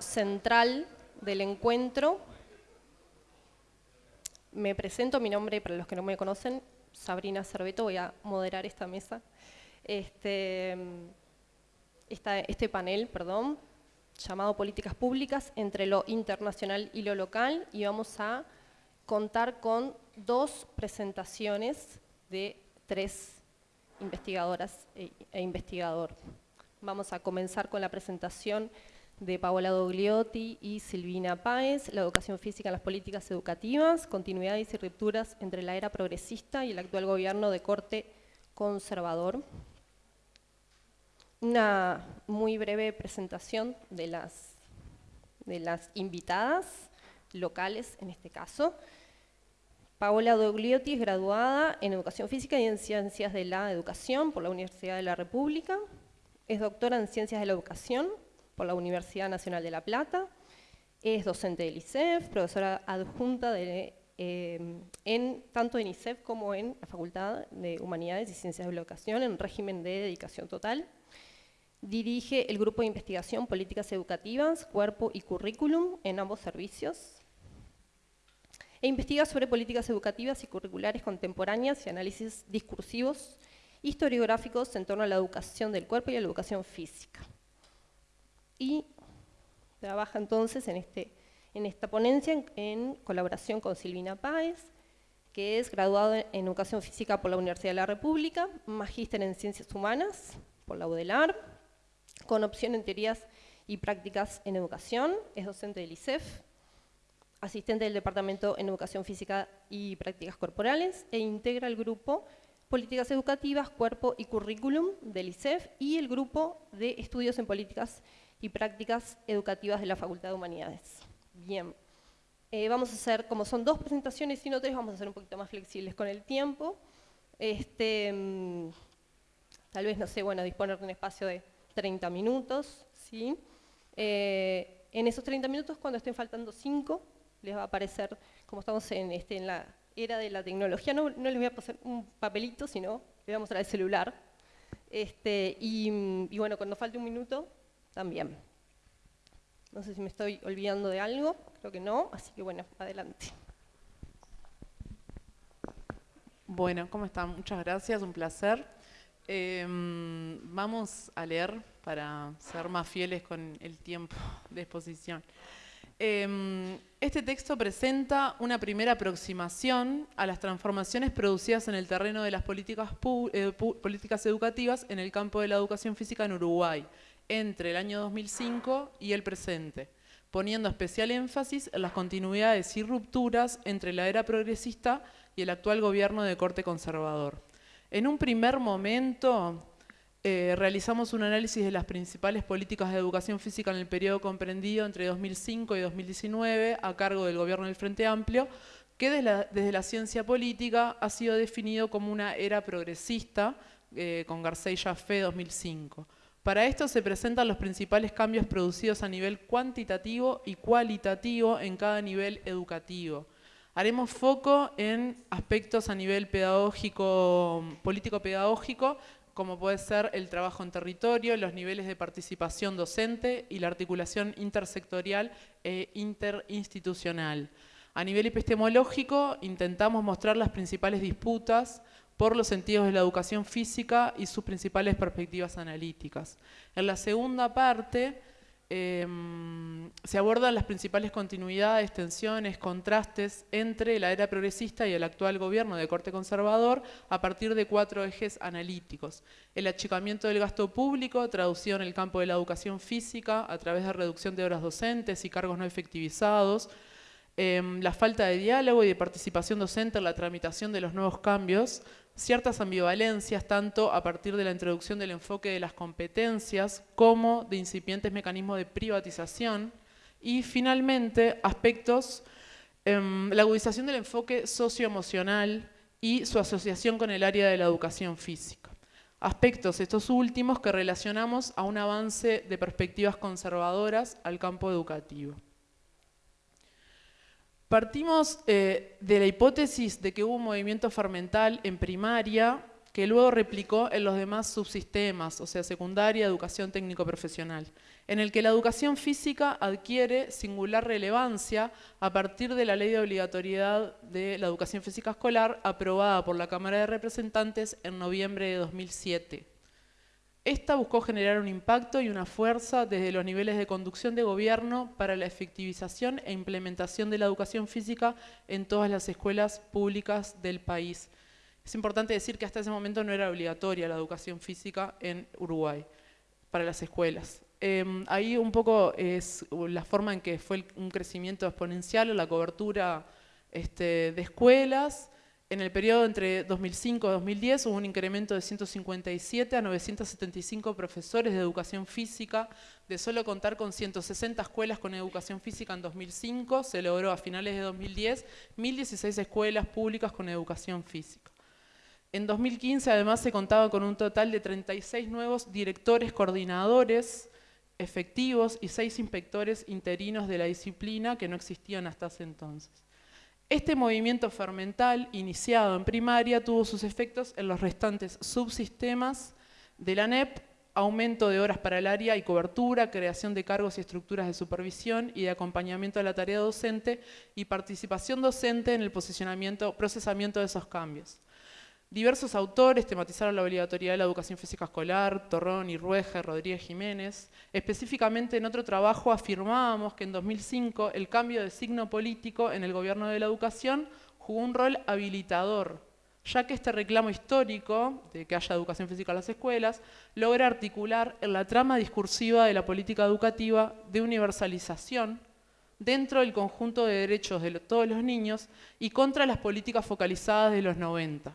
central del encuentro. Me presento, mi nombre, para los que no me conocen, Sabrina Cerveto, voy a moderar esta mesa, este, este panel, perdón, llamado Políticas Públicas entre lo internacional y lo local, y vamos a contar con dos presentaciones de tres investigadoras e, e investigador. Vamos a comenzar con la presentación de Paola Dogliotti y Silvina Páez, la educación física en las políticas educativas, continuidades y rupturas entre la era progresista y el actual gobierno de corte conservador. Una muy breve presentación de las, de las invitadas locales en este caso. Paola Dogliotti es graduada en Educación Física y en Ciencias de la Educación por la Universidad de la República. Es doctora en Ciencias de la Educación por la Universidad Nacional de La Plata, es docente del ICEF, profesora adjunta em, en, tanto en ICEF como en la Facultad de Humanidades y Ciencias de la Educación en régimen de dedicación total. Dirige el Grupo de Investigación Políticas Educativas, Cuerpo y Currículum en ambos servicios. E investiga sobre políticas educativas y curriculares contemporáneas y análisis discursivos historiográficos en torno a la educación del cuerpo y a la educación física y trabaja entonces en, este, en esta ponencia en, colaboración con Silvina Páez, que es graduado en Educación Física por la Universidad de la República, magíster en Ciencias Humanas por la UDELAR, con opción en Teorías y Prácticas en Educación, es docente del ICEF, asistente del Departamento en Educación Física y Prácticas Corporales, e integra el grupo Políticas Educativas, Cuerpo y Currículum del ICEF y el grupo de Estudios en Políticas y prácticas educativas de la Facultad de Humanidades. Bien, eh, vamos a hacer, como son dos presentaciones y no tres, vamos a ser un poquito más flexibles con el tiempo. Este, mm, tal vez, no sé, bueno, disponer de un espacio de 30 minutos, ¿sí? Eh, en esos 30 minutos, cuando estén faltando 5, les va a aparecer, como estamos en, este, la era de la tecnología, no, les voy a pasar un papelito, sino les voy a mostrar el celular. Este, mm, y bueno, cuando falte un minuto, también. No sé si me estoy olvidando de algo, creo que no, así que bueno, adelante. Bueno, ¿cómo están? Muchas gracias, un placer. Em, vamos a leer para ser más fieles con el tiempo de exposición. Em, este texto presenta una primera aproximación a las transformaciones producidas en el terreno de las políticas, eh, políticas educativas en el campo de la educación física en Uruguay, entre el año 2005 y el presente, poniendo especial énfasis en las continuidades y rupturas entre la era progresista y el actual gobierno de corte conservador. En un primer momento eh, realizamos un análisis de las principales políticas de educación física en el periodo comprendido entre 2005 y 2019 a cargo del gobierno del Frente Amplio, que desde la, ciencia política ha sido definido como una era progresista eh, con García y Jaffe 2005. Para esto se presentan los principales cambios producidos a nivel cuantitativo y cualitativo en cada nivel educativo. Haremos foco en aspectos a nivel pedagógico, político-pedagógico, como puede ser el trabajo en territorio, los niveles de participación docente y la articulación intersectorial e interinstitucional. A nivel epistemológico, intentamos mostrar las principales disputas por los sentidos de la educación física y sus principales perspectivas analíticas. En la segunda parte em, se abordan las principales continuidades, tensiones, contrastes entre la era progresista y el actual gobierno de corte conservador a partir de cuatro ejes analíticos. El achicamiento del gasto público, traducido en el campo de la educación física a través de reducción de horas docentes y cargos no efectivizados, em, la falta de diálogo y de participación docente en la tramitación de los nuevos cambios, ciertas ambivalencias, tanto a partir de la introducción del enfoque de las competencias como de incipientes mecanismos de privatización y finalmente aspectos, em, la agudización del enfoque socioemocional y su asociación con el área de la educación física. Aspectos estos últimos que relacionamos a un avance de perspectivas conservadoras al campo educativo. Partimos eh, de la hipótesis de que hubo un movimiento fermental en primaria que luego replicó en los demás subsistemas, o sea, secundaria, educación técnico-profesional. en el que la educación física adquiere singular relevancia a partir de la ley de obligatoriedad de la educación física escolar aprobada por la Cámara de Representantes en noviembre de 2007. Esta buscó generar un impacto y una fuerza desde los niveles de conducción de gobierno para la efectivización e implementación de la educación física en todas las escuelas públicas del país. Es importante decir que hasta ese momento no era obligatoria la educación física en Uruguay para las escuelas. Em, ahí un poco es la forma en que fue un crecimiento exponencial en la cobertura este, de escuelas. En el periodo entre 2005 y 2010 hubo un incremento de 157 a 975 profesores de educación física. De solo contar con 160 escuelas con educación física en 2005, se logró a finales de 2010 1.016 escuelas públicas con educación física. En 2015 además se contaba con un total de 36 nuevos directores coordinadores efectivos y seis inspectores interinos de la disciplina que no existían hasta ese entonces. Este movimiento fermental, iniciado en primaria, tuvo sus efectos en los restantes subsistemas de la NEP, aumento de horas para el área y cobertura, creación de cargos y estructuras de supervisión y de acompañamiento de la tarea docente y participación docente en el posicionamiento, procesamiento de esos cambios. Diversos autores tematizaron la obligatoriedad de la educación física escolar, Torrón, Rueja, Rodríguez Jiménez. Específicamente en otro trabajo afirmábamos que en 2005 el cambio de signo político en el gobierno de la educación jugó un rol habilitador, ya que este reclamo histórico de que haya educación física en las escuelas logra articular en la trama discursiva de la política educativa de universalización dentro del conjunto de derechos de todos los niños y contra las políticas focalizadas de los 90.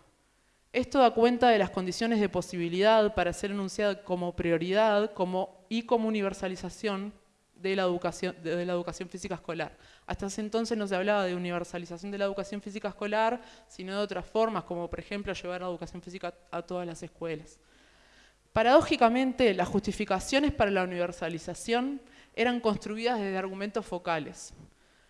Esto da cuenta de las condiciones de posibilidad para ser enunciada como prioridad como, y como universalización de la, educación, de, la educación física escolar. Hasta ese entonces no se hablaba de universalización de la educación física escolar, sino de otras formas, como por ejemplo llevar la educación física a todas las escuelas. Paradójicamente, las justificaciones para la universalización eran construidas desde argumentos focales.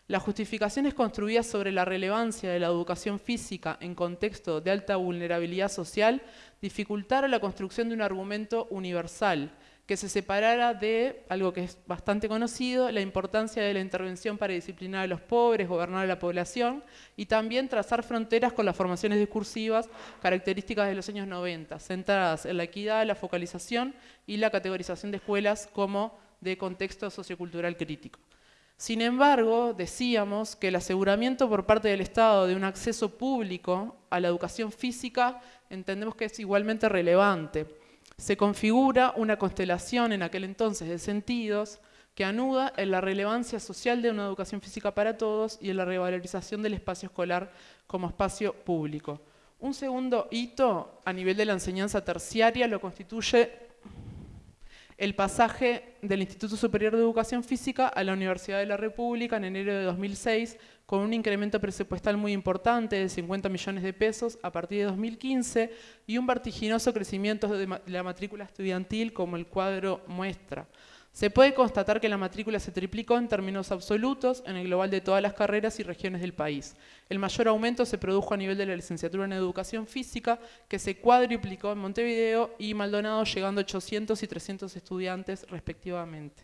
Las justificaciones construidas sobre la relevancia de la educación física en contexto de alta vulnerabilidad social dificultaron la construcción de un argumento universal que se separara de, algo que es bastante conocido, la importancia de la intervención para disciplinar a los pobres, gobernar a la población y también trazar fronteras con las formaciones discursivas características de los años 90, centradas en la equidad, la focalización y la categorización de escuelas como de contexto sociocultural crítico. Sin embargo, decíamos que el aseguramiento por parte del Estado de un acceso público a la educación física entendemos que es igualmente relevante. Se configura una constelación en aquel entonces de sentidos que anuda en la relevancia social de una educación física para todos y en la revalorización del espacio escolar como espacio público. Un segundo hito a nivel de la enseñanza terciaria lo constituye el pasaje del Instituto Superior de Educación Física a la Universidad de la República en enero de 2006 con un incremento presupuestal muy importante de 50 millones de pesos a partir de 2015 y un vertiginoso crecimiento de la matrícula estudiantil como el cuadro muestra. Se puede constatar que la matrícula se triplicó en términos absolutos en el global de todas las carreras y regiones del país. El mayor aumento se produjo a nivel de la licenciatura en Educación Física, que se cuadriplicó en Montevideo y Maldonado, llegando a 800 y 300 estudiantes respectivamente.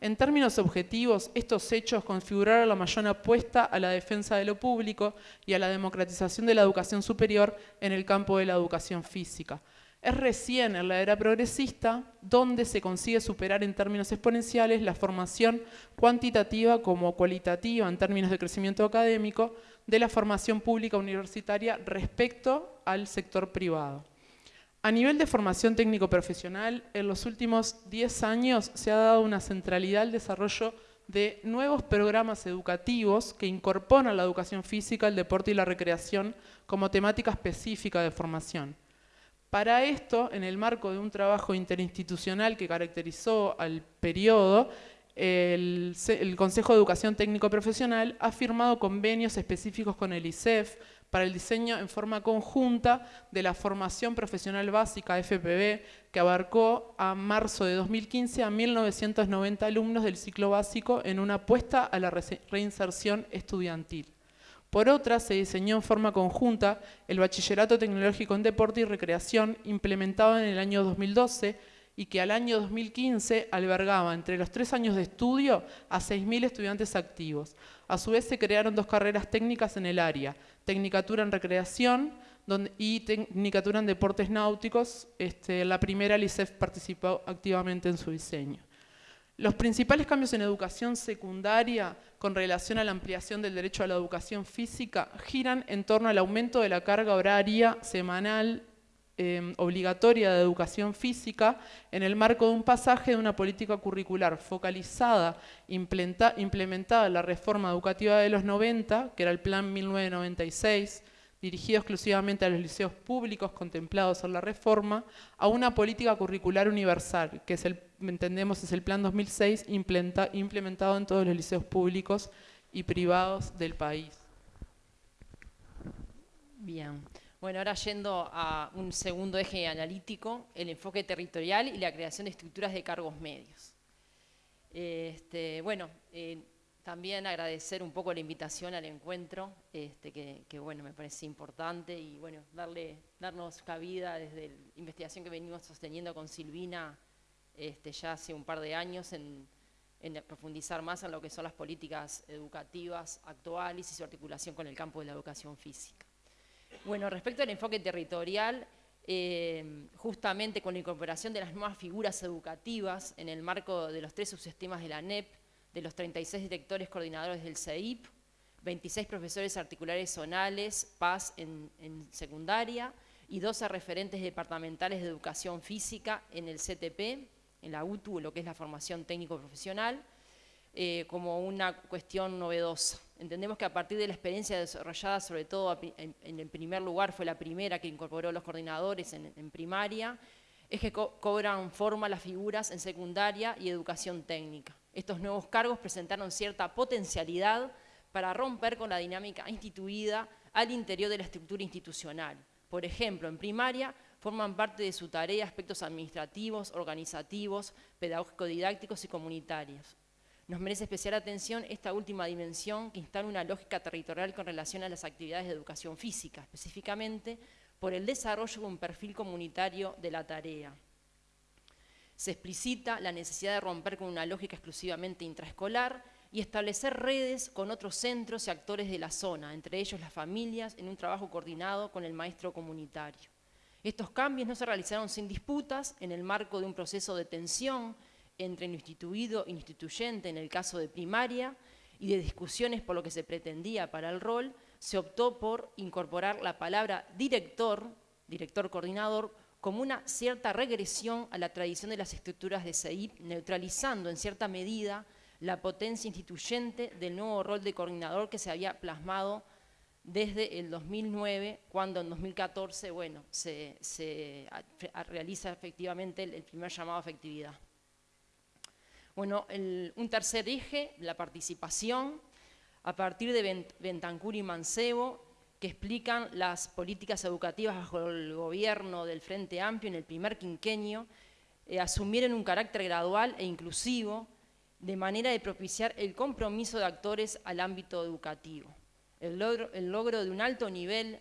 En términos objetivos, estos hechos configuraron la mayor apuesta a la defensa de lo público y a la democratización de la educación superior en el campo de la educación física. Es recién en la era progresista donde se consigue superar en términos exponenciales la formación cuantitativa como cualitativa en términos de crecimiento académico de la formación pública universitaria respecto al sector privado. A nivel de formación técnico-profesional, en los últimos 10 años se ha dado una centralidad al desarrollo de nuevos programas educativos que incorporan la educación física, el deporte y la recreación como temática específica de formación. Para esto, en el marco de un trabajo interinstitucional que caracterizó al periodo, el, Consejo de Educación Técnico Profesional ha firmado convenios específicos con el ISEF para el diseño en forma conjunta de la formación profesional básica FPB que abarcó a marzo de 2015 a 1.990 alumnos del ciclo básico en una apuesta a la reinserción estudiantil. Por otra, se diseñó en forma conjunta el Bachillerato Tecnológico en Deporte y Recreación, implementado en el año 2012 y que al año 2015 albergaba entre los tres años de estudio a 6.000 estudiantes activos. A su vez se crearon dos carreras técnicas en el área, Tecnicatura en Recreación y Tecnicatura en Deportes Náuticos. Este, la primera, el ICEF participó activamente en su diseño. Los principales cambios en educación secundaria con relación a la ampliación del derecho a la educación física giran en torno al aumento de la carga horaria semanal Em, obligatoria de educación física en el marco de un pasaje de una política curricular focalizada, implementada en la reforma educativa de los 90, que era el Plan 1996, dirigido exclusivamente a los liceos públicos contemplados en la reforma, a una política curricular universal, que es el, entendemos es el Plan 2006, implementado en todos los liceos públicos y privados del país. Bien. Bueno, ahora yendo a un segundo eje analítico, el enfoque territorial y la creación de estructuras de cargos medios. Este, bueno, eh, también agradecer un poco la invitación al encuentro, este, que, bueno, me parece importante y bueno, darle, darnos cabida desde la investigación que venimos sosteniendo con Silvina este, ya hace un par de años en, profundizar más en lo que son las políticas educativas actuales y su articulación con el campo de la educación física. Bueno, respecto al enfoque territorial, eh, justamente con la incorporación de las nuevas figuras educativas en el marco de los tres subsistemas de la NEP, de los 36 directores coordinadores del CEIP, 26 profesores articulares zonales, PAS en, secundaria, y 12 referentes departamentales de educación física en el CTP, en la UTU, lo que es la formación técnico-profesional, eh, como una cuestión novedosa. Entendemos que a partir de la experiencia desarrollada, sobre todo en, el primer lugar, fue la primera que incorporó los coordinadores en, primaria, es que cobran forma las figuras en secundaria y educación técnica. Estos nuevos cargos presentaron cierta potencialidad para romper con la dinámica instituida al interior de la estructura institucional. Por ejemplo, en primaria forman parte de su tarea aspectos administrativos, organizativos, pedagógico-didácticos y comunitarios. Nos merece especial atención esta última dimensión que instala una lógica territorial con relación a las actividades de educación física, específicamente por el desarrollo de un perfil comunitario de la tarea. Se explicita la necesidad de romper con una lógica exclusivamente intraescolar y establecer redes con otros centros y actores de la zona, entre ellos las familias, en un trabajo coordinado con el maestro comunitario. Estos cambios no se realizaron sin disputas en el marco de un proceso de tensión entre lo instituido e instituyente en el caso de primaria y de discusiones por lo que se pretendía para el rol, se optó por incorporar la palabra director, director coordinador, como una cierta regresión a la tradición de las estructuras de CEIP, neutralizando en cierta medida la potencia instituyente del nuevo rol de coordinador que se había plasmado desde el 2009, cuando en 2014 bueno, se, realiza efectivamente el primer llamado a efectividad. Bueno, un tercer eje, la participación, a partir de Bentancur y Mancebo, que explican las políticas educativas bajo el gobierno del Frente Amplio en el primer quinquenio, eh, asumieron un carácter gradual e inclusivo, de manera de propiciar el compromiso de actores al ámbito educativo. El logro, el logro de un alto nivel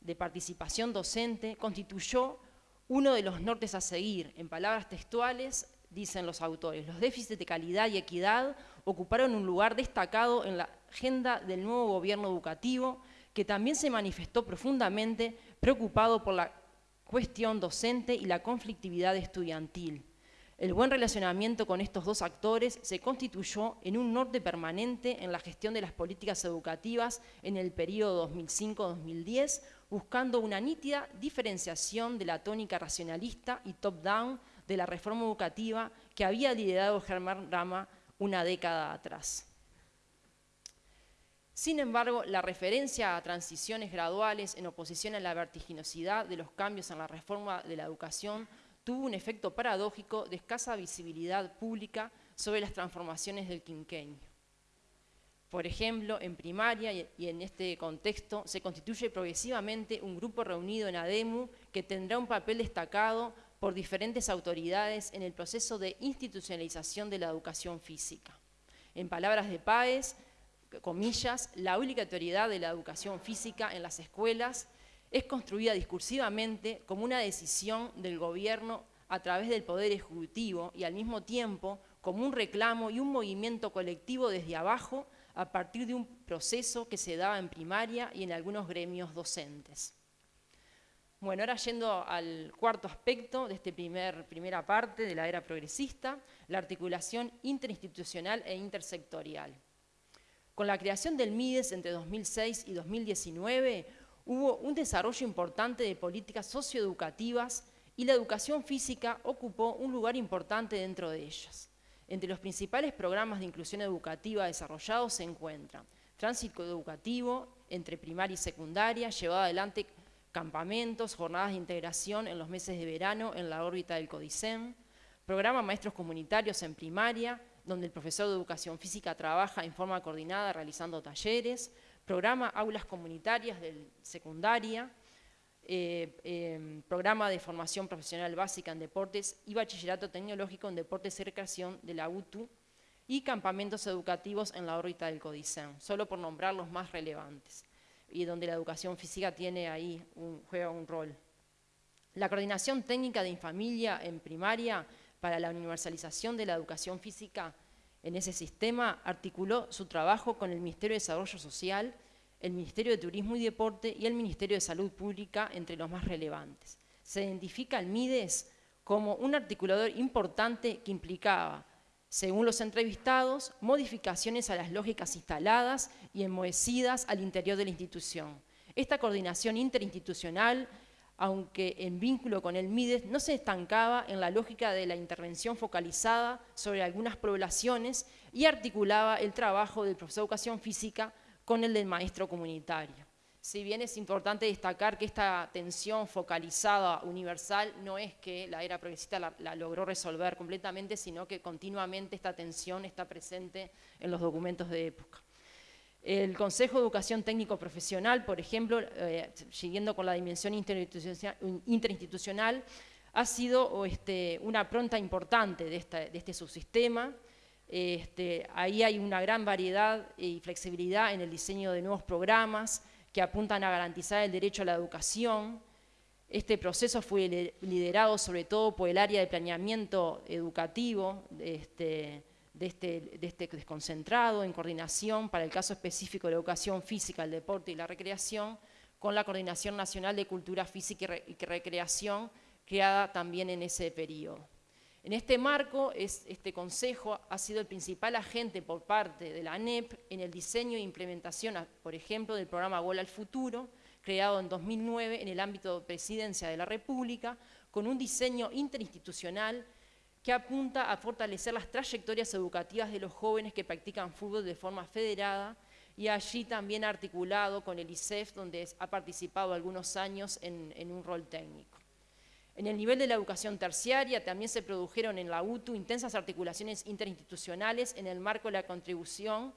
de participación docente constituyó uno de los nortes a seguir, en palabras textuales, dicen los autores. Los déficits de calidad y equidad ocuparon un lugar destacado en la agenda del nuevo gobierno educativo, que también se manifestó profundamente preocupado por la cuestión docente y la conflictividad estudiantil. El buen relacionamiento con estos dos actores se constituyó en un norte permanente en la gestión de las políticas educativas en el periodo 2005-2010, buscando una nítida diferenciación de la tónica racionalista y top-down de la reforma educativa que había liderado Germán Rama una década atrás. Sin embargo, la referencia a transiciones graduales en oposición a la vertiginosidad de los cambios en la reforma de la educación tuvo un efecto paradójico de escasa visibilidad pública sobre las transformaciones del quinquenio. Por ejemplo, en primaria y en este contexto se constituye progresivamente un grupo reunido en ADEMU que tendrá un papel destacado por diferentes autoridades en el proceso de institucionalización de la educación física. En palabras de Páez, comillas, la única autoridad de la educación física en las escuelas es construida discursivamente como una decisión del gobierno a través del Poder Ejecutivo y al mismo tiempo como un reclamo y un movimiento colectivo desde abajo a partir de un proceso que se daba en primaria y en algunos gremios docentes. Bueno, ahora yendo al cuarto aspecto de esta primer, primera parte de la era progresista, la articulación interinstitucional e intersectorial. Con la creación del MIDES entre 2006 y 2019, hubo un desarrollo importante de políticas socioeducativas y la educación física ocupó un lugar importante dentro de ellas. Entre los principales programas de inclusión educativa desarrollados se encuentran tránsito educativo entre primaria y secundaria, llevado adelante campamentos, jornadas de integración en los meses de verano en la órbita del CODICEM, programa Maestros Comunitarios en primaria, donde el profesor de educación física trabaja en forma coordinada realizando talleres, programa Aulas Comunitarias de secundaria, eh, em, programa de formación profesional básica en deportes y bachillerato tecnológico en deportes y recreación de la UTU y campamentos educativos en la órbita del CODICEN, solo por nombrar los más relevantes y donde la educación física tiene ahí un, juega un rol. La coordinación técnica de Infamilia en primaria para la universalización de la educación física en ese sistema articuló su trabajo con el Ministerio de Desarrollo Social, el Ministerio de Turismo y Deporte y el Ministerio de Salud Pública entre los más relevantes. Se identifica al MIDES como un articulador importante que implicaba según los entrevistados, modificaciones a las lógicas instaladas y enmohecidas al interior de la institución. Esta coordinación interinstitucional, aunque en vínculo con el MIDES, no se estancaba en la lógica de la intervención focalizada sobre algunas poblaciones y articulaba el trabajo del profesor de educación física con el del maestro comunitario. Si bien es importante destacar que esta atención focalizada universal no es que la era progresista la, logró resolver completamente, sino que continuamente esta atención está presente en los documentos de época. El Consejo de Educación Técnico Profesional, por ejemplo, eh, siguiendo con la dimensión interinstitucional, ha sido este, una pronta importante de, este subsistema. Este, ahí hay una gran variedad y flexibilidad en el diseño de nuevos programas, que apuntan a garantizar el derecho a la educación. Este proceso fue liderado sobre todo por el área de planeamiento educativo este, de este, de este, desconcentrado en coordinación para el caso específico de la educación física, el deporte y la recreación, con la Coordinación Nacional de Cultura Física y Recreación, creada también en ese periodo. En este marco, este Consejo ha sido el principal agente por parte de la ANEP en el diseño e implementación, por ejemplo, del programa Gol al Futuro, creado en 2009 en el ámbito de Presidencia de la República, con un diseño interinstitucional que apunta a fortalecer las trayectorias educativas de los jóvenes que practican fútbol de forma federada y allí también articulado con el ICEF, donde ha participado algunos años en un rol técnico. En el nivel de la educación terciaria también se produjeron en la UTU intensas articulaciones interinstitucionales en el marco de la contribución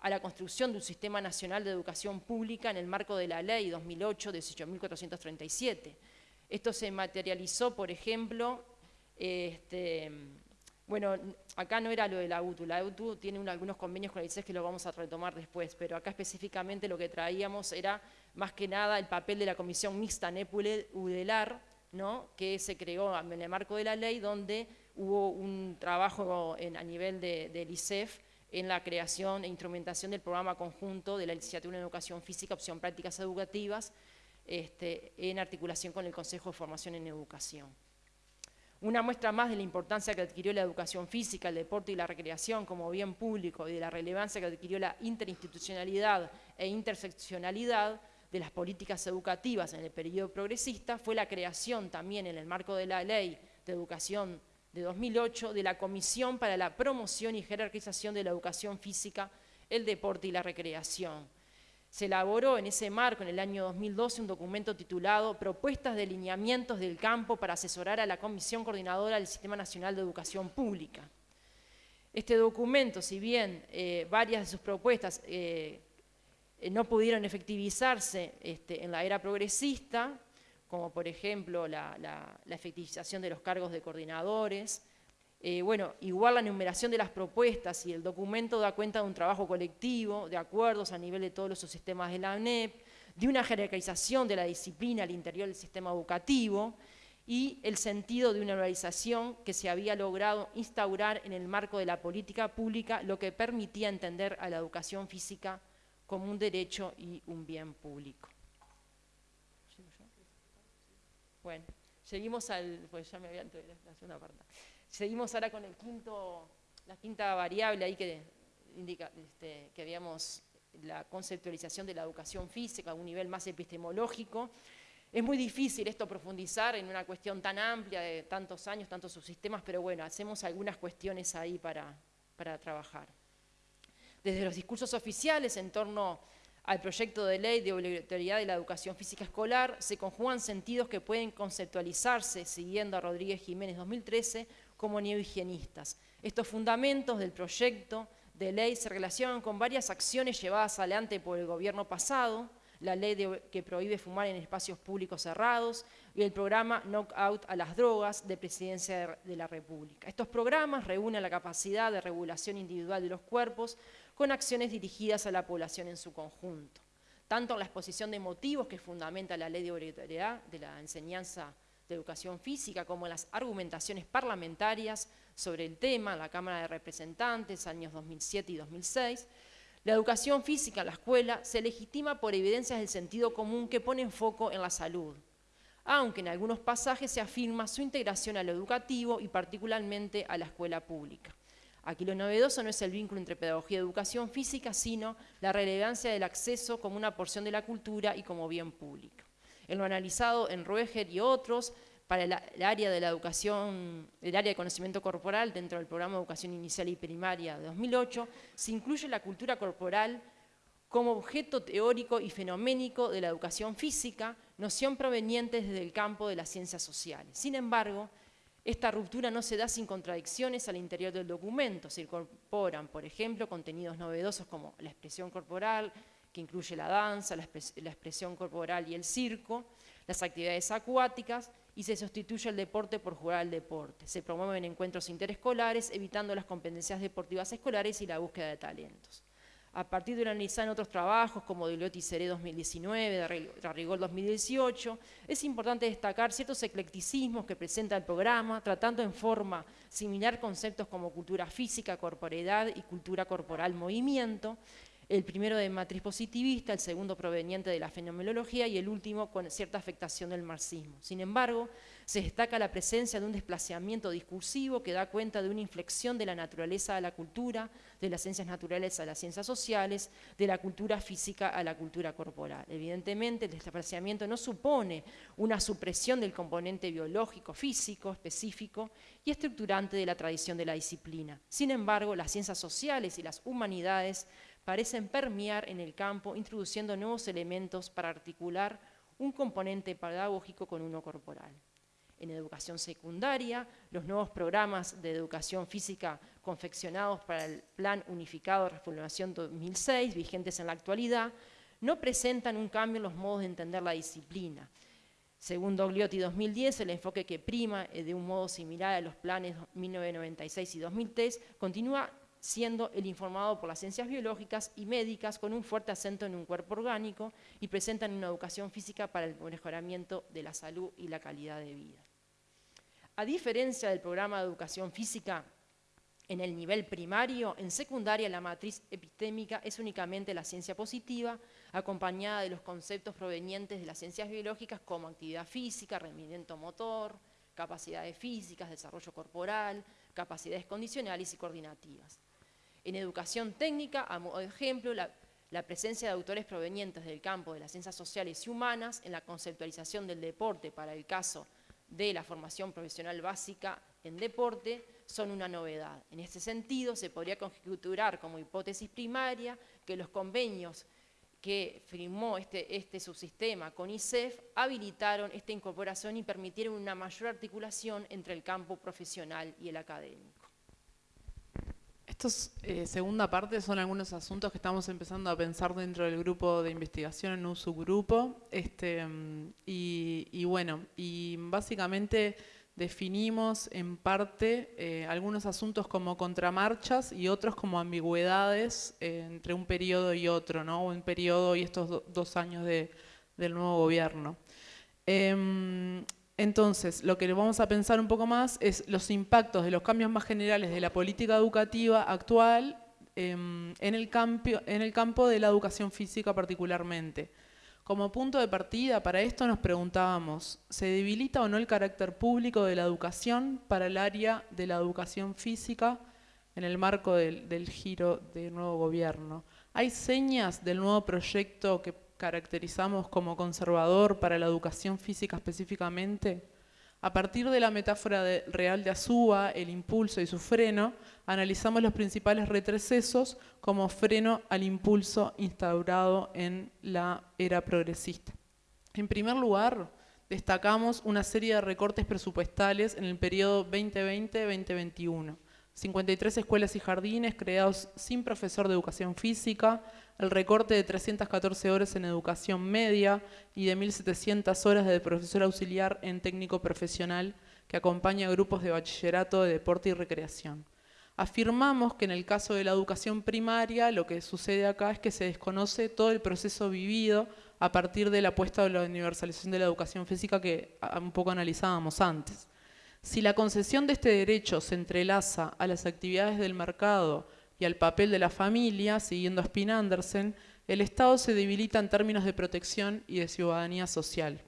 a la construcción de un sistema nacional de educación pública en el marco de la ley 2008-18.437. Esto se materializó, por ejemplo, este, bueno, acá no era lo de la UTU, la UTU tiene algunos convenios con el ICES que lo vamos a retomar después, pero acá específicamente lo que traíamos era más que nada el papel de la Comisión Mixta NEP-UDELAR, que se creó en el marco de la ley, donde hubo un trabajo a nivel del ICEF en la creación e instrumentación del programa conjunto de la licenciatura en Educación Física, opción prácticas educativas, este, en articulación con el Consejo de Formación en Educación. Una muestra más de la importancia que adquirió la educación física, el deporte y la recreación como bien público y de la relevancia que adquirió la interinstitucionalidad e interseccionalidad de las políticas educativas en el periodo progresista fue la creación también en el marco de la Ley de Educación de 2008 de la Comisión para la Promoción y Jerarquización de la Educación Física, el Deporte y la Recreación. Se elaboró en ese marco, en el año 2012, un documento titulado Propuestas de lineamientos del campo para asesorar a la Comisión Coordinadora del Sistema Nacional de Educación Pública. Este documento, si bien eh, varias de sus propuestas eh, eh, no pudieron efectivizarse este, en la era progresista, como por ejemplo la, efectivización de los cargos de coordinadores. Eh, bueno, igual la numeración de las propuestas y el documento da cuenta de un trabajo colectivo, de acuerdos a nivel de todos los subsistemas de la ANEP, de una jerarquización de la disciplina al interior del sistema educativo, y el sentido de una organización que se había logrado instaurar en el marco de la política pública, lo que permitía entender a la educación física como un derecho y un bien público. Bueno, seguimos al, pues ya me había segunda parte. Seguimos ahora con la quinta variable ahí que indica este, que habíamos la conceptualización de la educación física a un nivel más epistemológico. Es muy difícil esto profundizar en una cuestión tan amplia de tantos años, tantos subsistemas, pero bueno, hacemos algunas cuestiones ahí para trabajar. Desde los discursos oficiales en torno al proyecto de ley de obligatoriedad de la educación física escolar, se conjugan sentidos que pueden conceptualizarse, siguiendo a Rodríguez Jiménez 2013, como neohigienistas. Estos fundamentos del proyecto de ley se relacionan con varias acciones llevadas adelante por el gobierno pasado, la ley que prohíbe fumar en espacios públicos cerrados y el programa Knockout a las drogas de Presidencia de la República. Estos programas reúnen la capacidad de regulación individual de los cuerpos con acciones dirigidas a la población en su conjunto. Tanto en la exposición de motivos que fundamenta la ley de obligatoriedad de la enseñanza de educación física, como las argumentaciones parlamentarias sobre el tema en la Cámara de Representantes, años 2007 y 2006, la educación física en la escuela se legitima por evidencias del sentido común que ponen foco en la salud, aunque en algunos pasajes se afirma su integración a lo educativo y particularmente a la escuela pública. Aquí lo novedoso no es el vínculo entre pedagogía y educación física, sino la relevancia del acceso como una porción de la cultura y como bien público. En lo analizado en Rueger y otros, para el, área de la educación, el área de conocimiento corporal dentro del programa de educación inicial y primaria de 2008, se incluye la cultura corporal como objeto teórico y fenoménico de la educación física, noción proveniente desde el campo de las ciencias sociales. Sin embargo, esta ruptura no se da sin contradicciones al interior del documento. Se incorporan, por ejemplo, contenidos novedosos como la expresión corporal, que incluye la danza, la, expresión corporal y el circo, las actividades acuáticas, y se sustituye el deporte por jugar al deporte. Se promueven encuentros interescolares, evitando las competencias deportivas escolares y la búsqueda de talentos. A partir de analizar otros trabajos como Deloitte y Seré 2019, de Rigol 2018, es importante destacar ciertos eclecticismos que presenta el programa, tratando en forma similar conceptos como cultura física, corporeidad y cultura corporal movimiento, el primero de matriz positivista, el segundo proveniente de la fenomenología y el último con cierta afectación del marxismo. Sin embargo, se destaca la presencia de un desplazamiento discursivo que da cuenta de una inflexión de la naturaleza a la cultura, de las ciencias naturales a las ciencias sociales, de la cultura física a la cultura corporal. Evidentemente, el desplazamiento no supone una supresión del componente biológico, físico, específico y estructurante de la tradición de la disciplina. Sin embargo, las ciencias sociales y las humanidades parecen permear en el campo, introduciendo nuevos elementos para articular un componente pedagógico con uno corporal. En educación secundaria, los nuevos programas de educación física confeccionados para el Plan Unificado de Reformación 2006, vigentes en la actualidad, no presentan un cambio en los modos de entender la disciplina. Según Dogliotti 2010, el enfoque que prima eh, de un modo similar a los planes 1996 y 2003 continúa siendo el informado por las ciencias biológicas y médicas con un fuerte acento en un cuerpo orgánico y presentan una educación física para el mejoramiento de la salud y la calidad de vida. A diferencia del programa de educación física en el nivel primario, en secundaria la matriz epistémica es únicamente la ciencia positiva, acompañada de los conceptos provenientes de las ciencias biológicas como actividad física, rendimiento motor, capacidades físicas, desarrollo corporal, capacidades condicionales y coordinativas. En educación técnica, a modo de ejemplo, la, presencia de autores provenientes del campo de las ciencias sociales y humanas en la conceptualización del deporte para el caso de la formación profesional básica en deporte son una novedad. En este sentido, se podría conjeturar como hipótesis primaria que los convenios que firmó este, este subsistema con ISEF habilitaron esta incorporación y permitieron una mayor articulación entre el campo profesional y el académico. Estos, eh, segunda parte, son algunos asuntos que estamos empezando a pensar dentro del grupo de investigación en un subgrupo. Este, y, bueno, y básicamente definimos en parte eh, algunos asuntos como contramarchas y otros como ambigüedades eh, entre un periodo y otro, ¿no? un periodo y estos dos años del nuevo gobierno. Em, entonces, lo que vamos a pensar un poco más es los impactos de los cambios más generales de la política educativa actual em, en, el en el campo de la educación física particularmente. Como punto de partida para esto nos preguntábamos, ¿se debilita o no el carácter público de la educación para el área de la educación física en el marco del giro del nuevo gobierno? ¿Hay señas del nuevo proyecto que caracterizamos como conservador para la educación física específicamente? A partir de la metáfora real de Azúa, el impulso y su freno, analizamos los principales retrocesos como freno al impulso instaurado en la era progresista. En primer lugar, destacamos una serie de recortes presupuestales en el periodo 2020-2021. 53 escuelas y jardines creados sin profesor de educación física, el recorte de 314 horas en educación media y de 1.700 horas de profesor auxiliar en técnico profesional que acompaña grupos de bachillerato de deporte y recreación. Afirmamos que en el caso de la educación primaria lo que sucede acá es que se desconoce todo el proceso vivido a partir de la apuesta de la universalización de la educación física que un poco analizábamos antes. Si la concesión de este derecho se entrelaza a las actividades del mercado y al papel de la familia, siguiendo a Spin Andersen, el Estado se debilita en términos de protección y de ciudadanía social.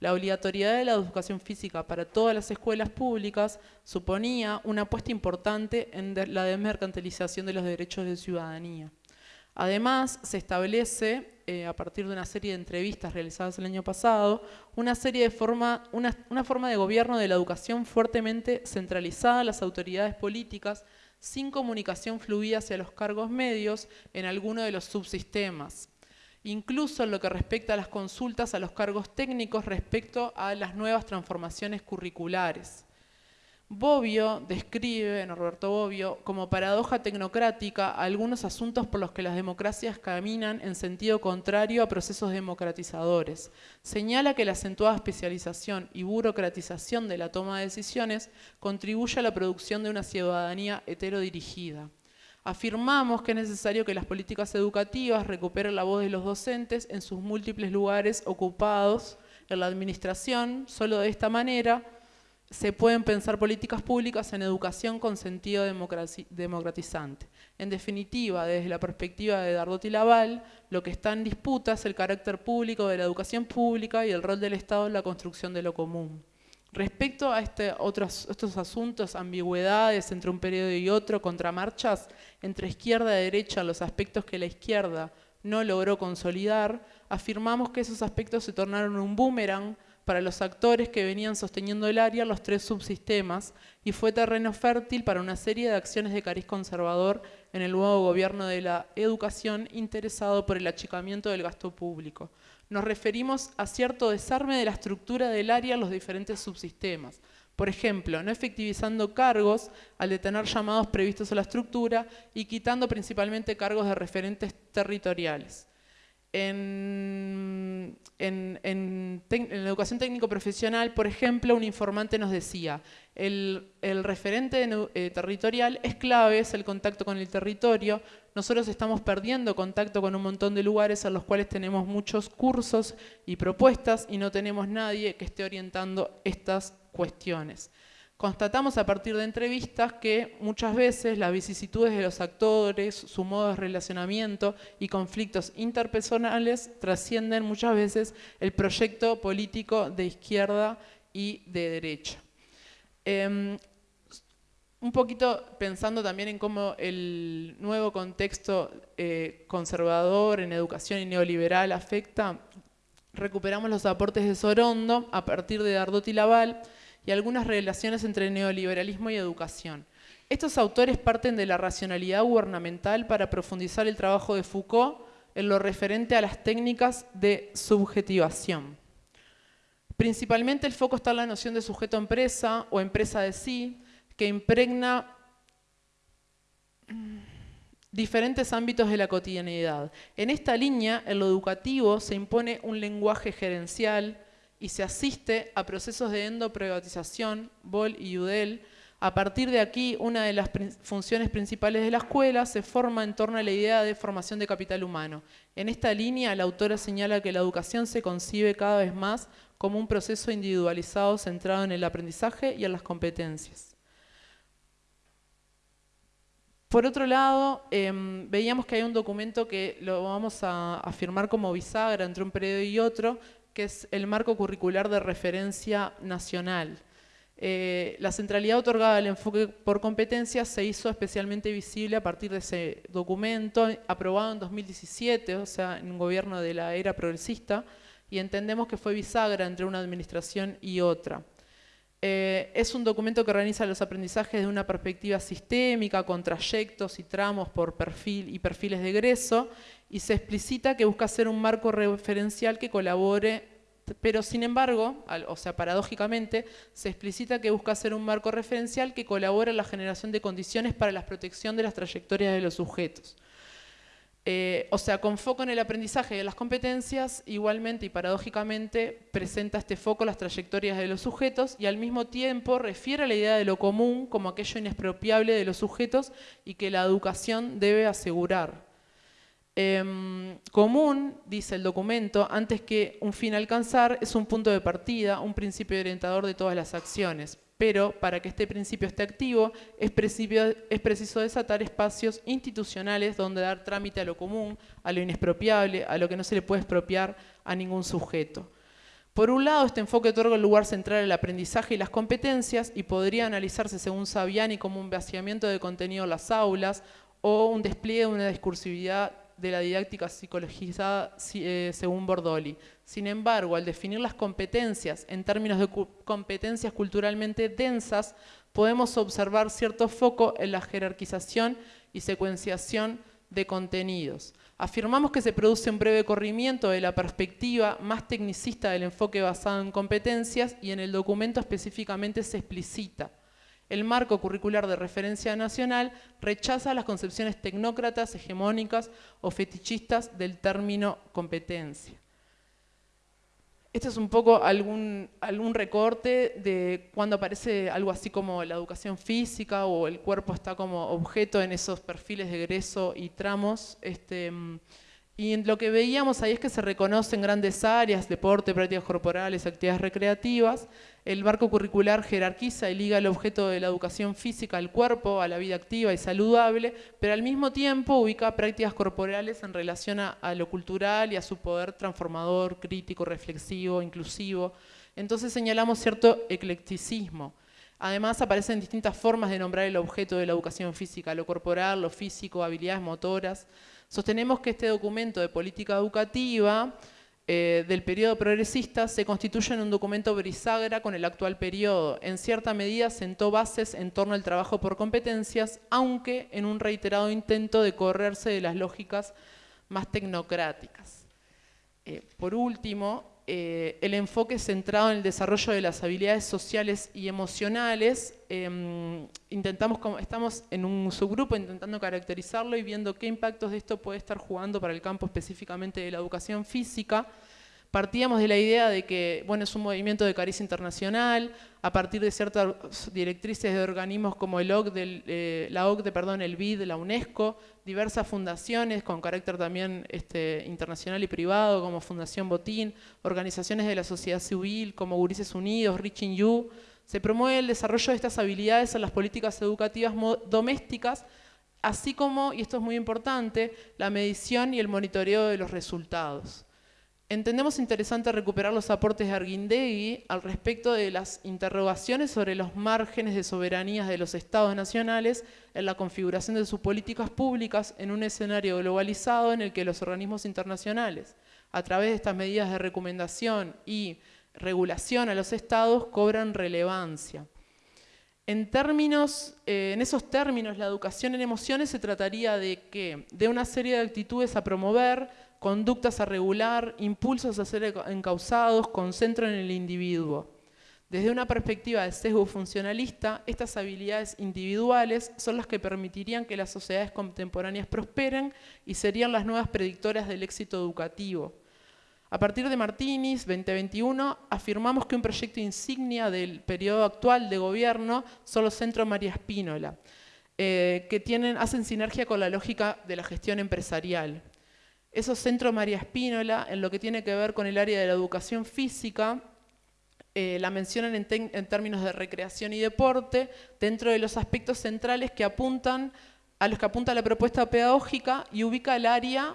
La obligatoriedad de la educación física para todas las escuelas públicas suponía una apuesta importante en la desmercantilización de los derechos de ciudadanía. Además, se establece, eh, a partir de una serie de entrevistas realizadas el año pasado, una, serie de forma, una, una forma de gobierno de la educación fuertemente centralizada en las autoridades políticas sin comunicación fluida hacia los cargos medios en alguno de los subsistemas. Incluso en lo que respecta a las consultas a los cargos técnicos respecto a las nuevas transformaciones curriculares. Bobbio describe, Norberto Bobbio, como paradoja tecnocrática algunos asuntos por los que las democracias caminan en sentido contrario a procesos democratizadores. Señala que la acentuada especialización y burocratización de la toma de decisiones contribuye a la producción de una ciudadanía heterodirigida. Afirmamos que es necesario que las políticas educativas recuperen la voz de los docentes en sus múltiples lugares ocupados en la administración, solo de esta manera se pueden pensar políticas públicas en educación con sentido democratizante. En definitiva, desde la perspectiva de Dardot y Laval, lo que está en disputa es el carácter público de la educación pública y el rol del Estado en la construcción de lo común. Respecto a este, otros, estos asuntos, ambigüedades entre un periodo y otro, contramarchas entre izquierda y derecha, los aspectos que la izquierda no logró consolidar, afirmamos que esos aspectos se tornaron un boomerang para los actores que venían sosteniendo el área los tres subsistemas y fue terreno fértil para una serie de acciones de cariz conservador en el nuevo gobierno de la educación interesado por el achicamiento del gasto público. Nos referimos a cierto desarme de la estructura del área los diferentes subsistemas. Por ejemplo, no efectivizando cargos al detener llamados previstos a la estructura y quitando principalmente cargos de referentes territoriales en, la educación técnico profesional, por ejemplo, un informante nos decía, el, referente eh, territorial es clave, es el contacto con el territorio. Nosotros estamos perdiendo contacto con un montón de lugares en los cuales tenemos muchos cursos y propuestas y no tenemos nadie que esté orientando estas cuestiones. Constatamos a partir de entrevistas que muchas veces las vicisitudes de los actores, su modo de relacionamiento y conflictos interpersonales trascienden muchas veces el proyecto político de izquierda y de derecha. Em, un poquito pensando también en cómo el nuevo contexto eh, conservador en educación y neoliberal afecta, recuperamos los aportes de Sorondo a partir de Dardot y Laval, y algunas relaciones entre neoliberalismo y educación. Estos autores parten de la racionalidad gubernamental para profundizar el trabajo de Foucault en lo referente a las técnicas de subjetivación. Principalmente el foco está en la noción de sujeto-empresa o empresa de sí, que impregna diferentes ámbitos de la cotidianidad. En esta línea, en lo educativo, se impone un lenguaje gerencial, y se asiste a procesos de endoprivatización, Boll y Udell, A partir de aquí, una de las funciones principales de la escuela se forma en torno a la idea de formación de capital humano. En esta línea, la autora señala que la educación se concibe cada vez más como un proceso individualizado centrado en el aprendizaje y en las competencias. Por otro lado, em, veíamos que hay un documento que lo vamos a afirmar como bisagra entre un periodo y otro, que es el marco curricular de referencia nacional. Eh, la centralidad otorgada al enfoque por competencias se hizo especialmente visible a partir de ese documento aprobado en 2017, o sea, en un gobierno de la era progresista, y entendemos que fue bisagra entre una administración y otra. Eh, es un documento que organiza los aprendizajes de una perspectiva sistémica, con trayectos y tramos por perfil y perfiles de egreso, y se explicita que busca ser un marco referencial que colabore pero sin embargo, o sea, paradójicamente, se explicita que busca ser un marco referencial que colabora en la generación de condiciones para la protección de las trayectorias de los sujetos. Eh, o sea, con foco en el aprendizaje de las competencias, igualmente y paradójicamente presenta este foco las trayectorias de los sujetos y al mismo tiempo refiere a la idea de lo común como aquello inexpropiable de los sujetos y que la educación debe asegurar. Em, común, dice el documento, antes que un fin alcanzar, es un punto de partida, un principio orientador de todas las acciones. Pero para que este principio esté activo, es, es preciso desatar espacios institucionales donde dar trámite a lo común, a lo inexpropiable, a lo que no se le puede expropiar a ningún sujeto. Por un lado, este enfoque otorga el lugar central al aprendizaje y las competencias y podría analizarse según Saviani como un vaciamiento de contenido en las aulas o un despliegue de una discursividad de la didáctica psicologizada eh, según Bordoli. Sin embargo, al definir las competencias en términos de competencias culturalmente densas, podemos observar cierto foco en la jerarquización y secuenciación de contenidos. Afirmamos que se produce un breve corrimiento de la perspectiva más tecnicista del enfoque basado en competencias y en el documento específicamente se explicita el marco curricular de referencia nacional rechaza las concepciones tecnócratas, hegemónicas o fetichistas del término competencia. Este es un poco algún, recorte de cuando aparece algo así como la educación física o el cuerpo está como objeto en esos perfiles de egreso y tramos. Este, y lo que veíamos ahí es que se reconocen grandes áreas, deporte, prácticas corporales, actividades recreativas. El marco curricular jerarquiza y liga el objeto de la educación física al cuerpo, a la vida activa y saludable, pero al mismo tiempo ubica prácticas corporales en relación a, lo cultural y a su poder transformador, crítico, reflexivo, inclusivo. Entonces señalamos cierto eclecticismo. Además aparecen distintas formas de nombrar el objeto de la educación física, lo corporal, lo físico, habilidades motoras. Sostenemos que este documento de política educativa eh, del periodo progresista se constituye en un documento brisagra con el actual periodo. En cierta medida sentó bases en torno al trabajo por competencias, aunque en un reiterado intento de correrse de las lógicas más tecnocráticas. Eh, por último, eh, el enfoque centrado en el desarrollo de las habilidades sociales y emocionales. Em, estamos en un subgrupo intentando caracterizarlo y viendo qué impactos de esto puede estar jugando para el campo específicamente de la educación física partíamos de la idea de que bueno, es un movimiento de caricia internacional, a partir de ciertas directrices de organismos como el eh, la OCDE, perdón, el BID, la UNESCO, diversas fundaciones con carácter también este, internacional y privado, como Fundación Botín, organizaciones de la sociedad civil como Gurises Unidos, Reaching You, se promueve el desarrollo de estas habilidades en las políticas educativas domésticas, así como, y esto es muy importante, la medición y el monitoreo de los resultados. Entendemos interesante recuperar los aportes de Arguindegui al respecto de las interrogaciones sobre los márgenes de soberanías de los estados nacionales en la configuración de sus políticas públicas en un escenario globalizado en el que los organismos internacionales, a través de estas medidas de recomendación y regulación a los estados, cobran relevancia. En, términos, eh, en esos términos, la educación en emociones se trataría de que de una serie de actitudes a promover, conductas a regular, impulsos a ser encausados, concentran en el individuo. Desde una perspectiva de sesgo funcionalista, estas habilidades individuales son las que permitirían que las sociedades contemporáneas prosperen y serían las nuevas predictoras del éxito educativo. A partir de Martínez 2021, afirmamos que un proyecto insignia del periodo actual de gobierno son los centros María Espínola, eh, que tienen, hacen sinergia con la lógica de la gestión empresarial. Esos centros María Espínola, en lo que tiene que ver con el área de la educación física, eh, la mencionan en, en, términos de recreación y deporte, dentro de los aspectos centrales que apuntan a los que apunta la propuesta pedagógica y ubica el área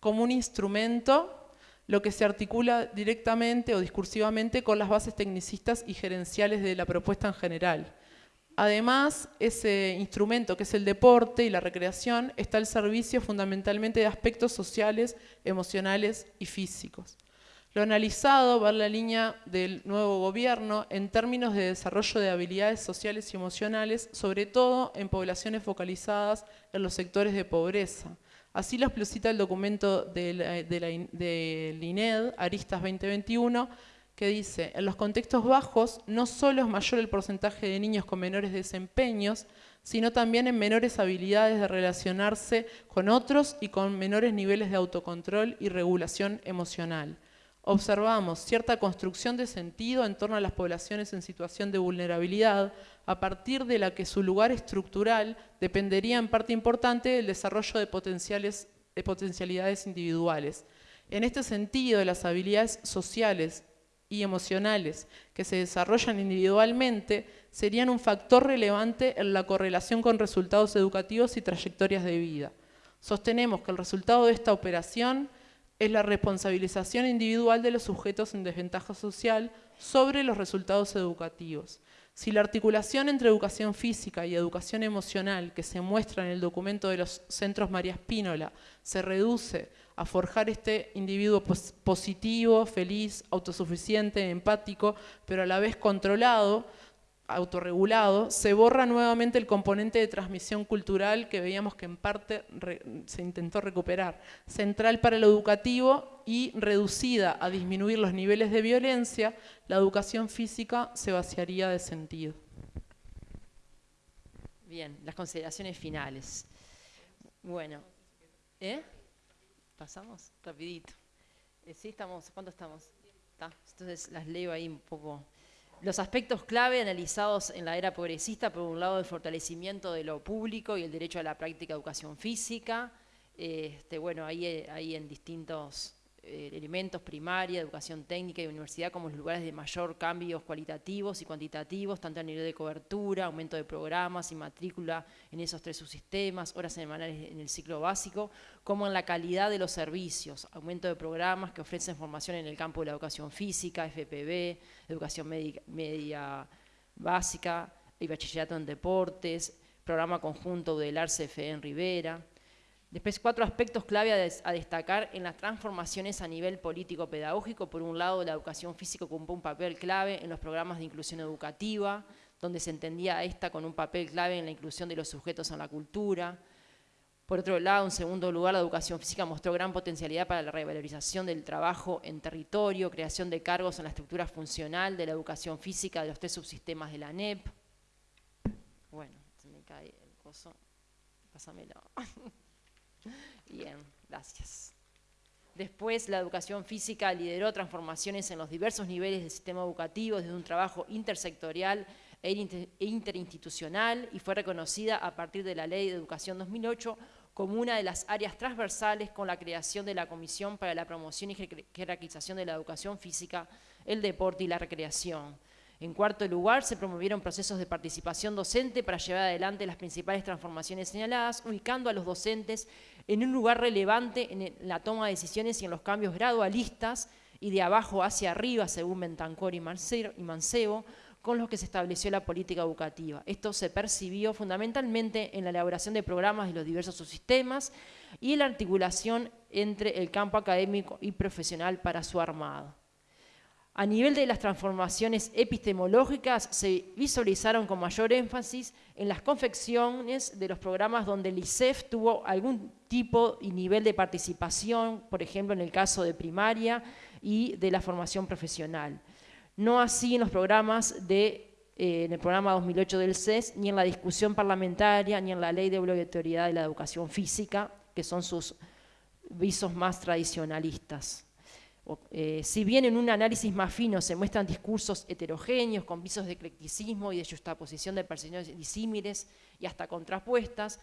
como un instrumento, lo que se articula directamente o discursivamente con las bases tecnicistas y gerenciales de la propuesta en general. Además, ese instrumento que es el deporte y la recreación está al servicio fundamentalmente de aspectos sociales, emocionales y físicos. Lo analizado va en la línea del nuevo gobierno en términos de desarrollo de habilidades sociales y emocionales, sobre todo en poblaciones focalizadas en los sectores de pobreza. Así lo explicita el documento del de INED, Aristas 2021, que dice, en los contextos bajos no solo es mayor el porcentaje de niños con menores desempeños, sino también en menores habilidades de relacionarse con otros y con menores niveles de autocontrol y regulación emocional observamos cierta construcción de sentido en torno a las poblaciones en situación de vulnerabilidad, a partir de la que su lugar estructural dependería en parte importante del desarrollo de, potenciales, de potencialidades individuales. En este sentido, las habilidades sociales y emocionales que se desarrollan individualmente serían un factor relevante en la correlación con resultados educativos y trayectorias de vida. Sostenemos que el resultado de esta operación es la responsabilización individual de los sujetos en desventaja social sobre los resultados educativos. Si la articulación entre educación física y educación emocional que se muestra en el documento de los centros María Espínola se reduce a forjar este individuo positivo, feliz, autosuficiente, empático, pero a la vez controlado, autorregulado, se borra nuevamente el componente de transmisión cultural que veíamos que en parte se intentó recuperar, central para lo educativo y reducida a disminuir los niveles de violencia, la educación física se vaciaría de sentido. Bien, las consideraciones finales. Bueno, ¿eh? ¿Pasamos? Rapidito. Eh, ¿Sí estamos? ¿Cuánto estamos? Entonces las leo ahí un poco los aspectos clave analizados en la era progresista, por un lado el fortalecimiento de lo público y el derecho a la práctica de educación física, este, bueno, ahí, ahí en distintos eh, elementos, primaria, educación técnica y universidad como los lugares de mayor cambios cualitativos y cuantitativos, tanto a nivel de cobertura, aumento de programas y matrícula en esos tres subsistemas, horas semanales en el ciclo básico, como en la calidad de los servicios, aumento de programas que ofrecen formación en el campo de la educación física, FPB, educación media, media básica y bachillerato en deportes, programa conjunto del ARCFE en Rivera, Después, cuatro aspectos clave a, destacar en las transformaciones a nivel político-pedagógico. Por un lado, la educación física ocupó un papel clave en los programas de inclusión educativa, donde se entendía esta con un papel clave en la inclusión de los sujetos en la cultura. Por otro lado, en segundo lugar, la educación física mostró gran potencialidad para la revalorización del trabajo en territorio, creación de cargos en la estructura funcional de la educación física de los tres subsistemas de la NEP. Bueno, se me cae el coso. Pásamelo. Bien, gracias. Después, la educación física lideró transformaciones en los diversos niveles del sistema educativo desde un trabajo intersectorial e, e interinstitucional y fue reconocida a partir de la Ley de Educación 2008 como una de las áreas transversales con la creación de la Comisión para la Promoción y Jerarquización de la Educación Física, el Deporte y la Recreación. En cuarto lugar, se promovieron procesos de participación docente para llevar adelante las principales transformaciones señaladas, ubicando a los docentes en un lugar relevante en la toma de decisiones y en los cambios gradualistas y de abajo hacia arriba, según Bentancor y Mancebo, con los que se estableció la política educativa. Esto se percibió fundamentalmente en la elaboración de programas de los diversos subsistemas y en la articulación entre el campo académico y profesional para su armado. A nivel de las transformaciones epistemológicas, se visualizaron con mayor énfasis en las confecciones de los programas donde el ICEF tuvo algún tipo y nivel de participación, por ejemplo en el caso de primaria y de la formación profesional. No así en los programas de, eh, en el programa 2008 del CES, ni en la discusión parlamentaria, ni en la ley de obligatoriedad de la educación física, que son sus visos más tradicionalistas. Eh, si bien en un análisis más fino se muestran discursos heterogéneos, con visos de eclecticismo y de justaposición de percepciones disímiles y hasta contrapuestas,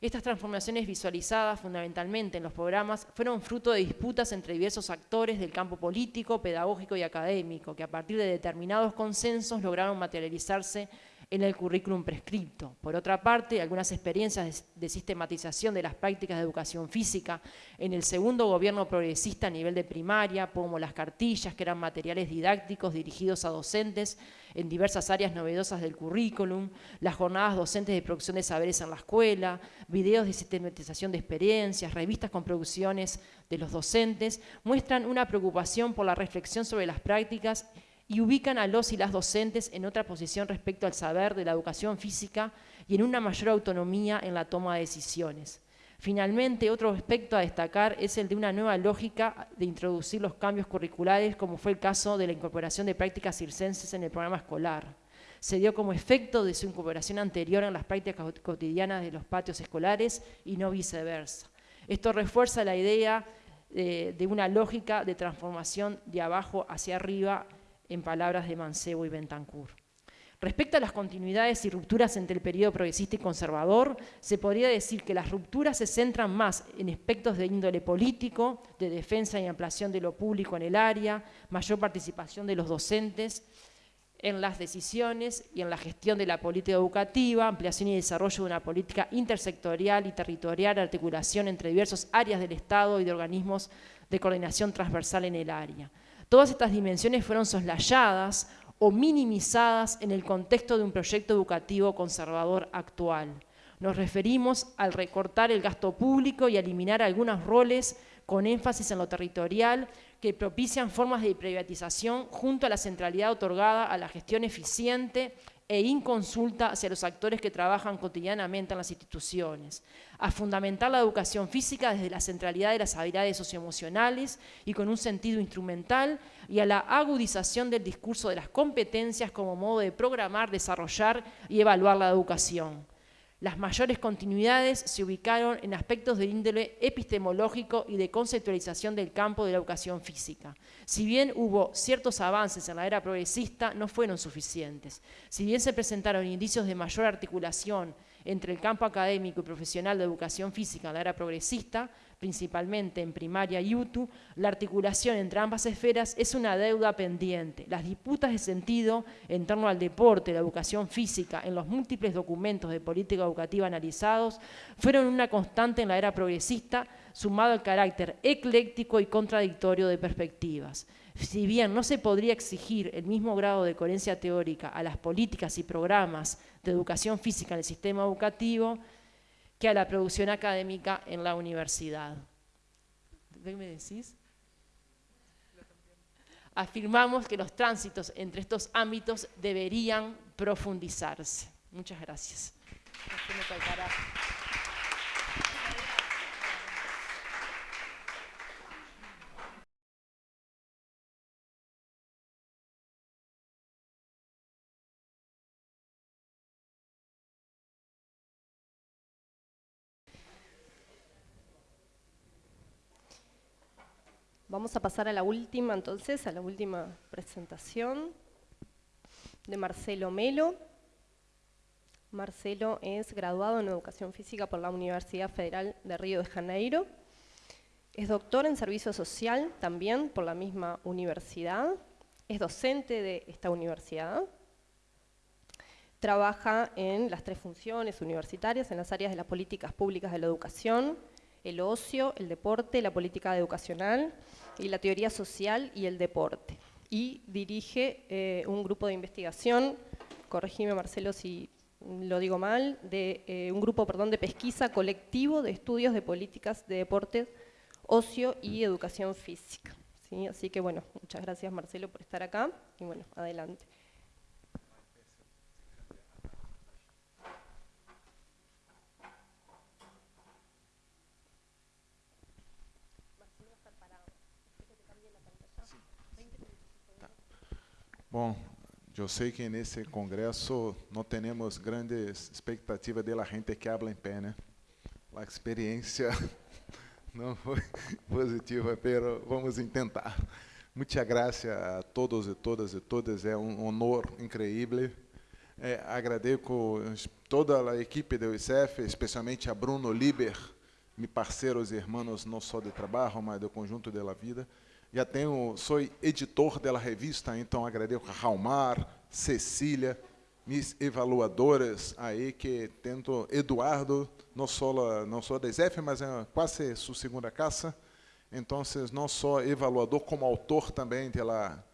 estas transformaciones visualizadas fundamentalmente en los programas fueron fruto de disputas entre diversos actores del campo político, pedagógico y académico, que a partir de determinados consensos lograron materializarse en el currículum prescripto. Por otra parte, algunas experiencias de, sistematización de las prácticas de educación física en el segundo gobierno progresista a nivel de primaria, como las cartillas, que eran materiales didácticos dirigidos a docentes en diversas áreas novedosas del currículum, las jornadas docentes de producción de saberes en la escuela, videos de sistematización de experiencias, revistas con producciones de los docentes, muestran una preocupación por la reflexión sobre las prácticas y ubican a los y las docentes en otra posición respecto al saber de la educación física y en una mayor autonomía en la toma de decisiones. Finalmente, otro aspecto a destacar es el de una nueva lógica de introducir los cambios curriculares, como fue el caso de la incorporación de prácticas circenses en el programa escolar. Se dio como efecto de su incorporación anterior en las prácticas cotidianas de los patios escolares y no viceversa. Esto refuerza la idea eh, de una lógica de transformación de abajo hacia arriba en palabras de Mancebo y Bentancur. Respecto a las continuidades y rupturas entre el periodo progresista y conservador, se podría decir que las rupturas se centran más en aspectos de índole político, de defensa y ampliación de lo público en el área, mayor participación de los docentes en las decisiones y en la gestión de la política educativa, ampliación y desarrollo de una política intersectorial y territorial, articulación entre diversas áreas del Estado y de organismos de coordinación transversal en el área. Todas estas dimensiones fueron soslayadas o minimizadas en el contexto de un proyecto educativo conservador actual. Nos referimos al recortar el gasto público y eliminar algunos roles con énfasis en lo territorial que propician formas de privatización junto a la centralidad otorgada a la gestión eficiente e inconsulta hacia los actores que trabajan cotidianamente en las instituciones, a fundamentar la educación física desde la centralidad de las habilidades socioemocionales y con un sentido instrumental, y a la agudización del discurso de las competencias como modo de programar, desarrollar y evaluar la educación. Las mayores continuidades se ubicaron en aspectos de índole epistemológico y de conceptualización del campo de la educación física. Si bien hubo ciertos avances en la era progresista, no fueron suficientes. Si bien se presentaron indicios de mayor articulación entre el campo académico y profesional de educación física en la era progresista, principalmente en primaria y UTU, la articulación entre ambas esferas es una deuda pendiente. Las disputas de sentido en torno al deporte, la educación física, en los múltiples documentos de política educativa analizados, fueron una constante en la era progresista, sumado al carácter ecléctico y contradictorio de perspectivas. Si bien no se podría exigir el mismo grado de coherencia teórica a las políticas y programas de educación física en el sistema educativo, que a la producción académica en la universidad. ¿Qué me decís? Afirmamos que los tránsitos entre estos ámbitos deberían profundizarse. Muchas gracias. Vamos a pasar a la última entonces, a la última presentación de Marcelo Melo. Marcelo es graduado en Educación Física por la Universidad Federal de Río de Janeiro. Es doctor en Servicio Social también por la misma universidad. Es docente de esta universidad. Trabaja en las tres funciones universitarias, en las áreas de las políticas públicas de la educación, el ocio, el deporte, la política educacional y la teoría social y el deporte. Y dirige eh, un grupo de investigación, corregime Marcelo si lo digo mal, de eh, un grupo perdón, de pesquisa colectivo de estudios de políticas de deporte, ocio y educación física. ¿sí? Así que bueno, muchas gracias Marcelo por estar acá y bueno, adelante. Bom, eu sei que nesse congresso não temos grandes expectativas da gente que habla em pé, né? A experiência não foi positiva, mas vamos tentar. Muchas gracias a todos e todas e todas. É um honor incrível. É, agradeço toda a equipe do ICF, especialmente a Bruno Liber, meus parceiros e irmãos não só de trabalho, mas do conjunto da vida. Já tenho, sou editor da revista, então agradeço a Raumar, Cecília, mis evaluadores aí que tento Eduardo, não só não só da ICF, mas é quase sua segunda casa. Então, não só evaluador, como autor também de, la,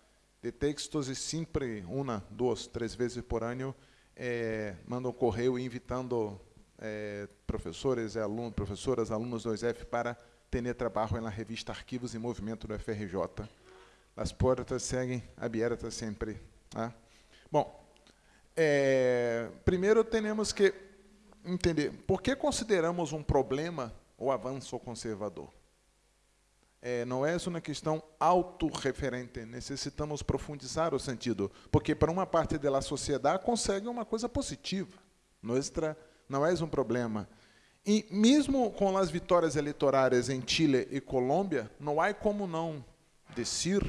de textos, e sempre uma, duas, três vezes por ano, é, um correio invitando é, professores e alunos, professoras, alunos do ISF para ter trabalho na revista Arquivos e Movimento do FRJ. As portas seguem abertas sempre. Tá? Bom, é, primeiro temos que entender por que consideramos um problema o avanço conservador é, não é uma questão autorreferente, necessitamos profundizar o sentido, porque para uma parte da sociedade consegue uma coisa positiva, não é um problema. E mesmo com as vitórias eleitorais em Chile e Colômbia, não há como não dizer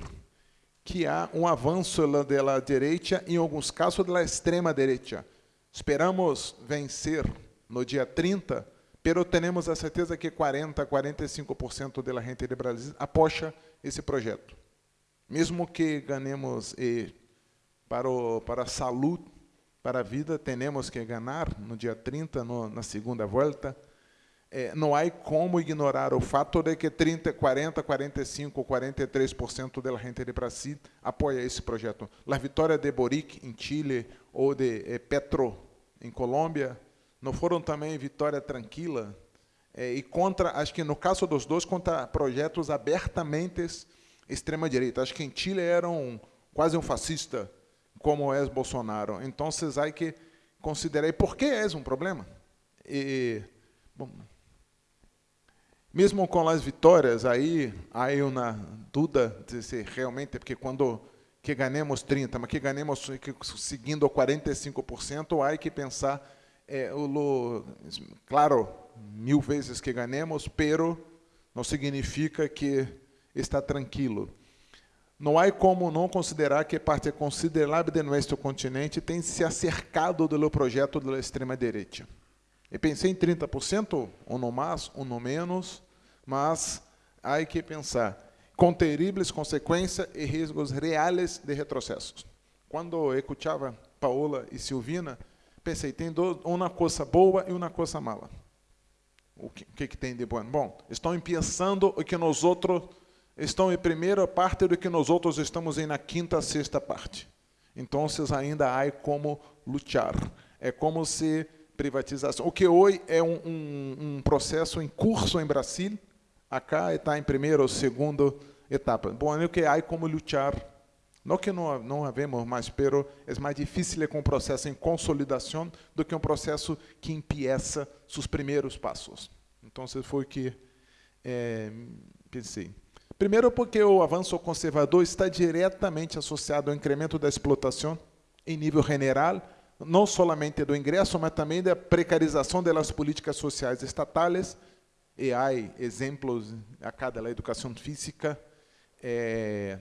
que há um avanço da direita, em alguns casos da extrema direita. Esperamos vencer no dia 30 pero temos a certeza que 40, 45% da gente de Brasil apoia esse projeto. Mesmo que ganhemos e para, o, para a saúde, para a vida, temos que ganhar no dia 30, no, na segunda volta. É, não há como ignorar o fato de que 30, 40, 45, 43% da gente de Brasil apoia esse projeto. A vitória de Boric em Chile ou de eh, Petro em Colômbia não foram também vitória tranquila é, e contra, acho que no caso dos dois, contra projetos abertamente extrema direita. Acho que em Chile era um, quase um fascista, como é Bolsonaro. Então, vocês há que considerar por que é um problema. E, bom, mesmo com as vitórias, aí há uma dúvida de se realmente, porque quando que ganhamos 30, mas que ganhamos que, seguindo 45%, há que pensar é, o, claro, mil vezes que ganhemos, pero não significa que está tranquilo. Não há como não considerar que parte considerável de nosso continente tem se acercado do projeto da extrema-direita. Eu pensei em 30%, ou não mais, ou não menos, mas há que pensar com terríveis consequências e riscos reais de retrocessos. Quando eu escutava Paola e Silvina, pensei, tem uma coisa boa e uma coisa mala. O que, que, que tem de bom? Bom, estão pensando o que nós outros estão em primeira parte do que nós outros estamos em na quinta, sexta parte. Então, ainda há como lutar. É como se privatização. O que hoje é um, um, um processo em curso em Brasil, acá está em primeira ou segunda etapa. Bom, é o que há como lutar não que não, não havemos mais, pero é mais difícil com um processo em consolidação do que um processo que empieza seus primeiros passos. Então, foi o que é, pensei. Primeiro, porque o avanço conservador está diretamente associado ao incremento da explotação em nível general, não somente do ingresso, mas também da precarização das políticas sociais estatais. E há exemplos a cada da educação física. É,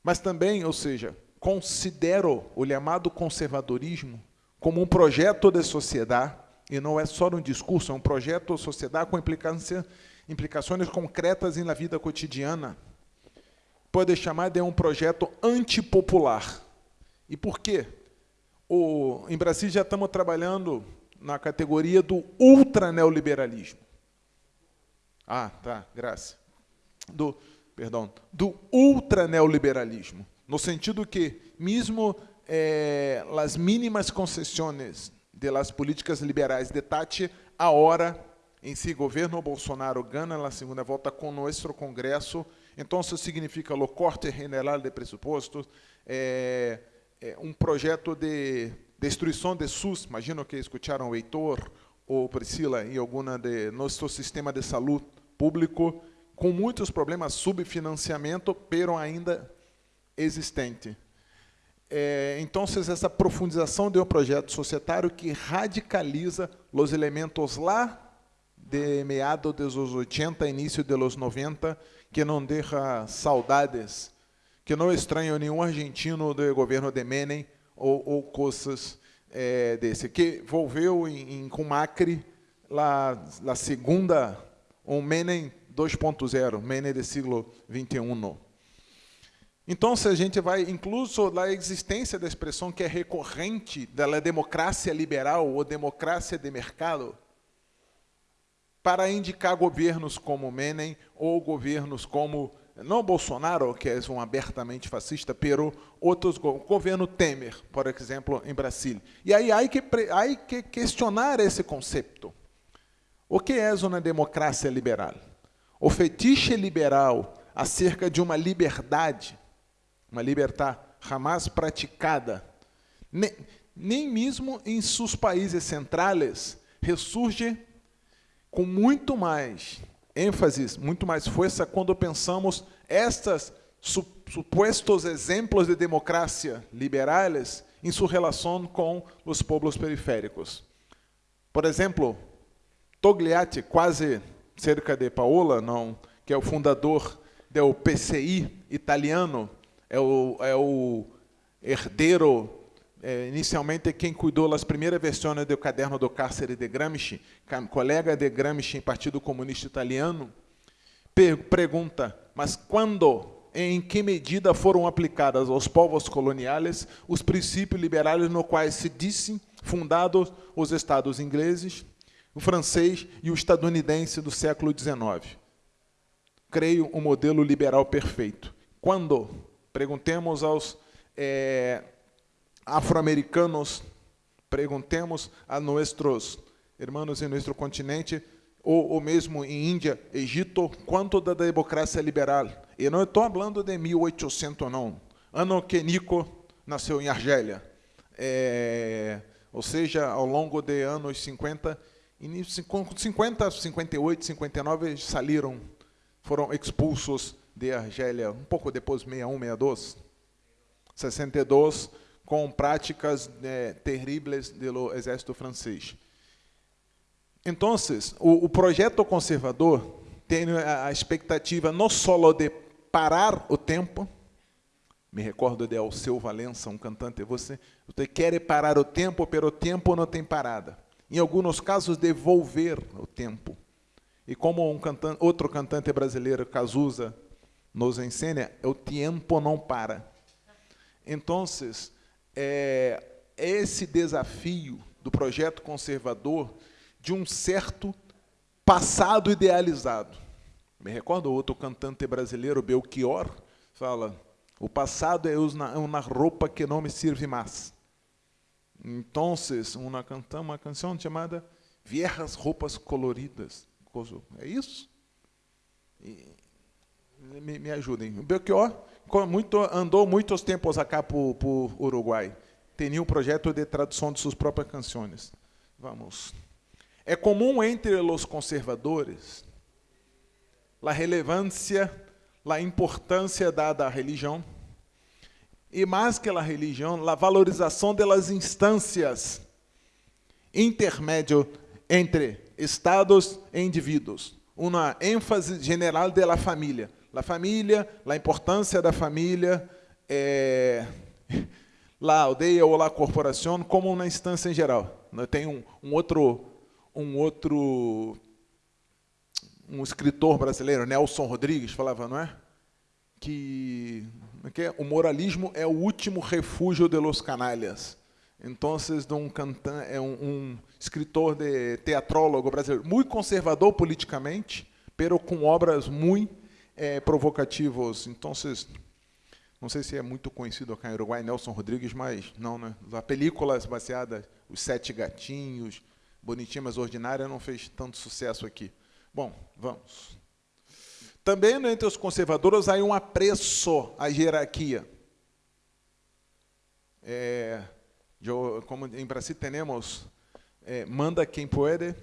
mas também, ou seja, considero o chamado conservadorismo como um projeto de sociedade, e não é só um discurso, é um projeto de sociedade com implicância, implicações concretas na vida cotidiana. Pode chamar de um projeto antipopular. E por quê? O, em Brasília já estamos trabalhando na categoria do ultraneoliberalismo. Ah, tá, graças. Do perdão, do ultraneoliberalismo, no sentido que, mesmo eh, as mínimas concessões de las políticas liberais de Tati, a hora em si, governo Bolsonaro ganha na segunda volta com nosso Congresso, então isso significa o corte general de pressupostos, é, é, um projeto de destruição de SUS, imagino que escutaram o Heitor ou Priscila em alguma de nosso sistema de saúde público, com muitos problemas, subfinanciamento, pero ainda existente. É, então, essa profundização de um projeto societário que radicaliza os elementos lá de meados dos 80, início dos 90, que não deixa saudades que não estranho nenhum argentino do governo de Menem ou, ou coisas é, desse, que envolveu em, em, com Macri lá, a segunda, um Menem 2.0, Menem do século 21. Então, se a gente vai, incluso a existência da expressão que é recorrente da democracia liberal ou democracia de mercado, para indicar governos como Menem ou governos como não Bolsonaro, que é um abertamente fascista, pero outros o governo Temer, por exemplo, em Brasília. E aí há que há que questionar esse conceito. O que é uma democracia liberal? O fetiche liberal acerca de uma liberdade, uma liberdade jamais praticada, nem, nem mesmo em seus países centrais, ressurge com muito mais ênfase, muito mais força quando pensamos estes supostos exemplos de democracia liberais em sua relação com os povos periféricos. Por exemplo, Togliatti, quase cerca de Paola, não, que é o fundador do PCI italiano, é o, é o herdeiro é, inicialmente quem cuidou das primeiras versões do caderno do cárcere de Gramsci, colega de Gramsci Partido Comunista Italiano, pergunta, mas quando, em que medida foram aplicadas aos povos coloniais os princípios liberais no quais se disse fundados os estados ingleses, o francês e o estadunidense do século XIX? Creio um modelo liberal perfeito. Quando? Perguntemos aos é, afro-americanos, perguntemos a nossos irmãos em nosso continente, ou, ou mesmo em Índia, Egito, quanto da democracia liberal. E não estou falando de 1800, não. Ano que Nico nasceu em Argélia. É, ou seja, ao longo de anos 50, 50, 58, 59, saíram, foram expulsos de Argélia, um pouco depois, 61, 62. 62, com práticas eh, terríveis do exército francês. Então, o, o projeto conservador tem a, a expectativa não só de parar o tempo, me recordo de Alceu Valença, um cantante, você, você quer parar o tempo, pero o tempo não tem parada. Em alguns casos, devolver o tempo. E como um cantante, outro cantante brasileiro, Cazuza, nos ensina, o tempo não para. Então, é, esse desafio do projeto conservador de um certo passado idealizado. Me recordo outro cantante brasileiro, Belchior, fala: o passado é uma roupa que não me serve mais. Então, uma, canta, uma canção chamada Viejas Roupas Coloridas. É isso? Me, me ajudem. O Belchior muito, andou muitos tempos acá por, por Uruguai. Tinha um projeto de tradução de suas próprias canções. Vamos. É comum entre os conservadores a relevância, a importância dada à religião, e mais que a religião, a valorização das instâncias intermédio entre estados e indivíduos. Uma ênfase general da família La família, a importância da família, é, la aldeia ou la corporação como uma instância em geral. Tem um, um outro um outro um escritor brasileiro, Nelson Rodrigues, falava, não é? Que, é que é? o moralismo é o último refúgio de los canalhas. Então, um cantan é um, um, escritor de teatrólogo brasileiro, muito conservador politicamente, pero com obras muito é, provocativos. Então, não sei se é muito conhecido aqui em Uruguai, Nelson Rodrigues, mas não, né? A película baseada, Os Sete Gatinhos, Bonitinha, mas Ordinária, não fez tanto sucesso aqui. Bom, vamos. Também né, entre os conservadores há um apreço à hierarquia. É, eu, como em Brasil temos, é, manda quem pode,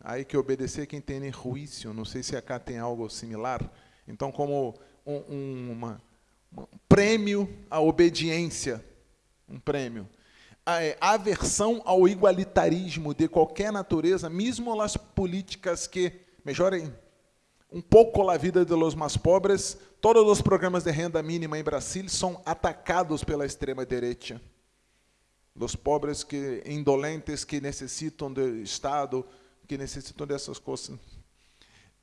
aí que obedecer quem tem juízo. Não sei se acá tem algo similar. Então, como um, um, uma, um prêmio à obediência, um prêmio. A é, aversão ao igualitarismo de qualquer natureza, mesmo as políticas que melhorem um pouco a vida dos mais pobres, todos os programas de renda mínima em Brasil são atacados pela extrema-direita. Os pobres que indolentes que necessitam do Estado, que necessitam dessas coisas.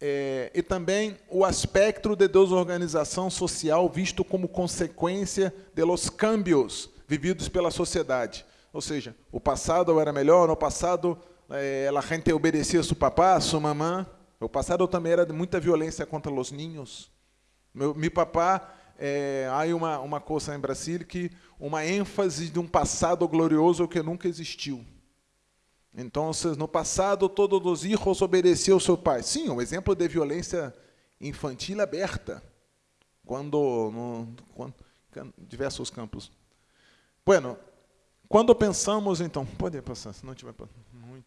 É, e também o aspecto de desorganização social visto como consequência de los cambios vividos pela sociedade. Ou seja, o passado era melhor, no passado é, a gente obedecia a seu papá, a sua mamã. O passado também era de muita violência contra os ninhos. Meu, meu papá, é, há uma, uma coisa em Brasília que uma ênfase de um passado glorioso que nunca existiu. Então, no passado, todos os filhos obedeciam ao seu pai. Sim, um exemplo de violência infantil aberta, quando, no, quando diversos campos. Bueno, quando pensamos, então, pode passar, se não tiver muito.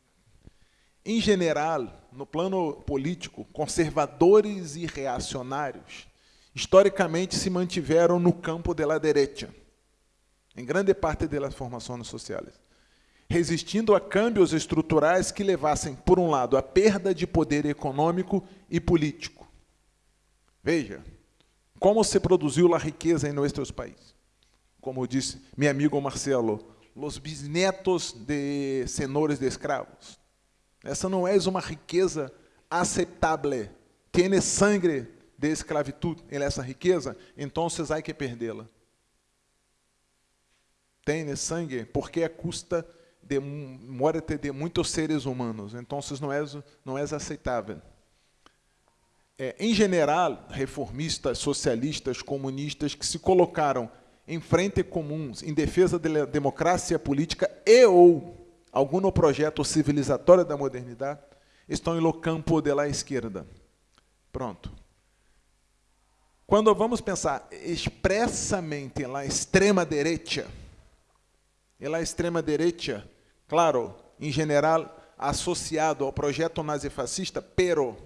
Em geral, no plano político, conservadores e reacionários, historicamente se mantiveram no campo da direita, em grande parte das formações sociais resistindo a câmbios estruturais que levassem, por um lado, a perda de poder econômico e político. Veja, como se produziu a riqueza em nossos países. Como disse meu amigo Marcelo, os bisnetos de senhores de escravos. Essa não é uma riqueza aceitável. Tem sangue de esclavitud essa riqueza, então há que perdê-la. Tem sangue porque a custa de muerte de muitos seres humanos. Então, não é, não é aceitável. É, em geral, reformistas, socialistas, comunistas que se colocaram em frente comuns em defesa da democracia política e ou algum projeto civilizatório da modernidade estão no campo da esquerda. Pronto. Quando vamos pensar expressamente na extrema direita, na extrema direita Claro, em geral, associado ao projeto nazifascista, pero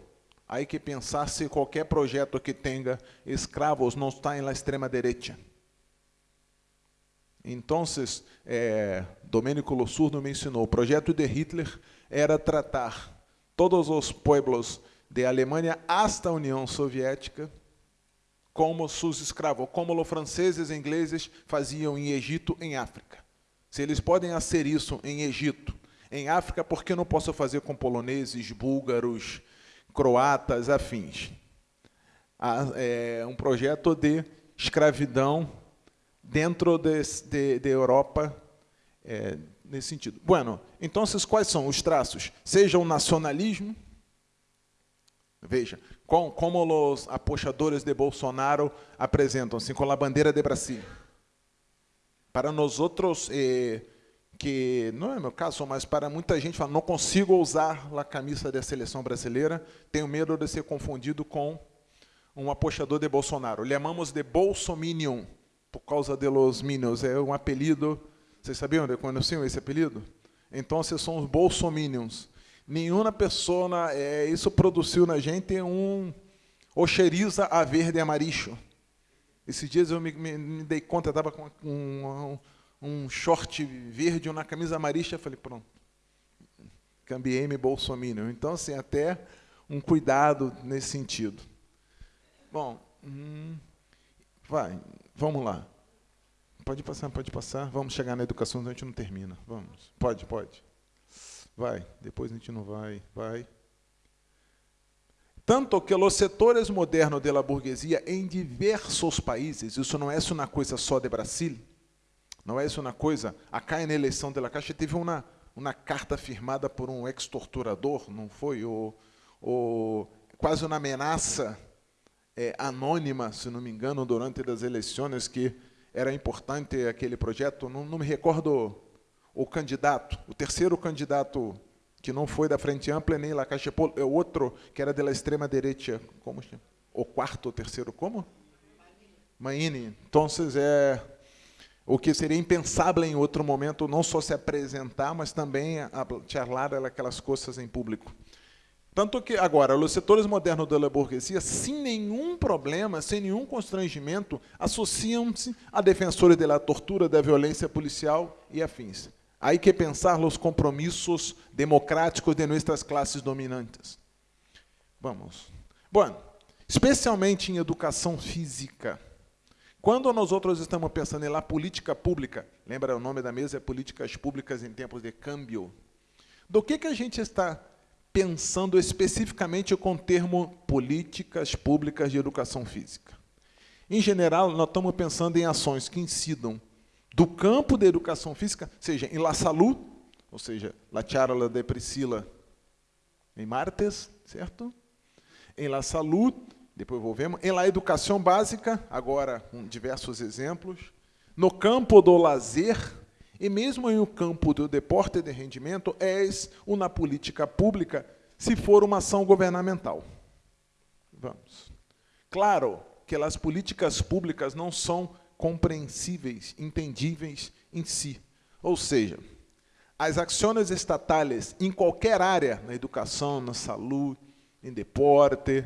há que pensar se qualquer projeto que tenha escravos não está na extrema-direita. Então, é, Domênico Lossurdo me ensinou, o projeto de Hitler era tratar todos os pueblos de Alemanha hasta a União Soviética como seus escravos, como os franceses e ingleses faziam em Egito, em África. Se eles podem ser isso em Egito, em África, por que não posso fazer com poloneses, búlgaros, croatas, afins? É um projeto de escravidão dentro de, de, de Europa é, nesse sentido. Bueno, então quais são os traços? Seja o nacionalismo, veja, com, como os apoiadores de Bolsonaro apresentam-se com a bandeira de Brasil para nós outros, eh, que não é meu caso, mas para muita gente, fala, não consigo usar a camisa da seleção brasileira, tenho medo de ser confundido com um apoiador de Bolsonaro. Lhe chamamos de Bolsominion, por causa de los Minions. É um apelido, vocês sabiam de conheciam esse apelido? Então, vocês são os Bolsominions. Nenhuma pessoa, é, isso produziu na gente um oxeriza a verde amarillo. Esses dias eu me, me, me dei conta, estava com um, um, um, short verde uma camisa amarilla, falei, pronto, cambiei-me bolsominion. Então, assim, até um cuidado nesse sentido. Bom, hum, vai, vamos lá. Pode passar, pode passar. Vamos chegar na educação, a gente não termina. Vamos. Pode, pode. Vai, depois a gente não vai, vai. Tanto que os setores modernos da burguesia em diversos países, isso não é uma coisa só de Brasil, não é uma coisa. Acá na eleição da Caixa teve uma, uma carta firmada por um ex-torturador, não foi? O, o, quase uma ameaça é, anônima, se não me engano, durante as eleições, que era importante aquele projeto. Não, não me recordo o candidato, o terceiro candidato que não foi da Frente Ampla nem La Caixa Polo, é outro que era da extrema direita, como chama? O quarto ou terceiro, como? Maine. Então, é o que seria impensável em outro momento, não só se apresentar, mas também charlar aquelas coisas em público. Tanto que, agora, os setores modernos da burguesia, sem nenhum problema, sem nenhum constrangimento, associam-se a defensores da tortura, da violência policial e afins. Há que pensar os compromissos democráticos de nossas classes dominantes. Vamos. Bom, especialmente em educação física. Quando nós outros estamos pensando em política pública, lembra o nome da mesa é políticas públicas em tempos de câmbio. Do que que a gente está pensando especificamente com o termo políticas públicas de educação física? Em geral, nós estamos pensando em ações que incidam do campo da educação física, seja em La Saúde, ou seja, La Charla de Priscila em Martes, certo? Em La Saúde, depois volvemos. Em La Educação Básica, agora com diversos exemplos. No campo do lazer, e mesmo em o campo do deporte de rendimento, é uma política pública se for uma ação governamental. Vamos. Claro que as políticas públicas não são compreensíveis, entendíveis em si. Ou seja, as ações estatais em qualquer área, na educação, na saúde, em deporte,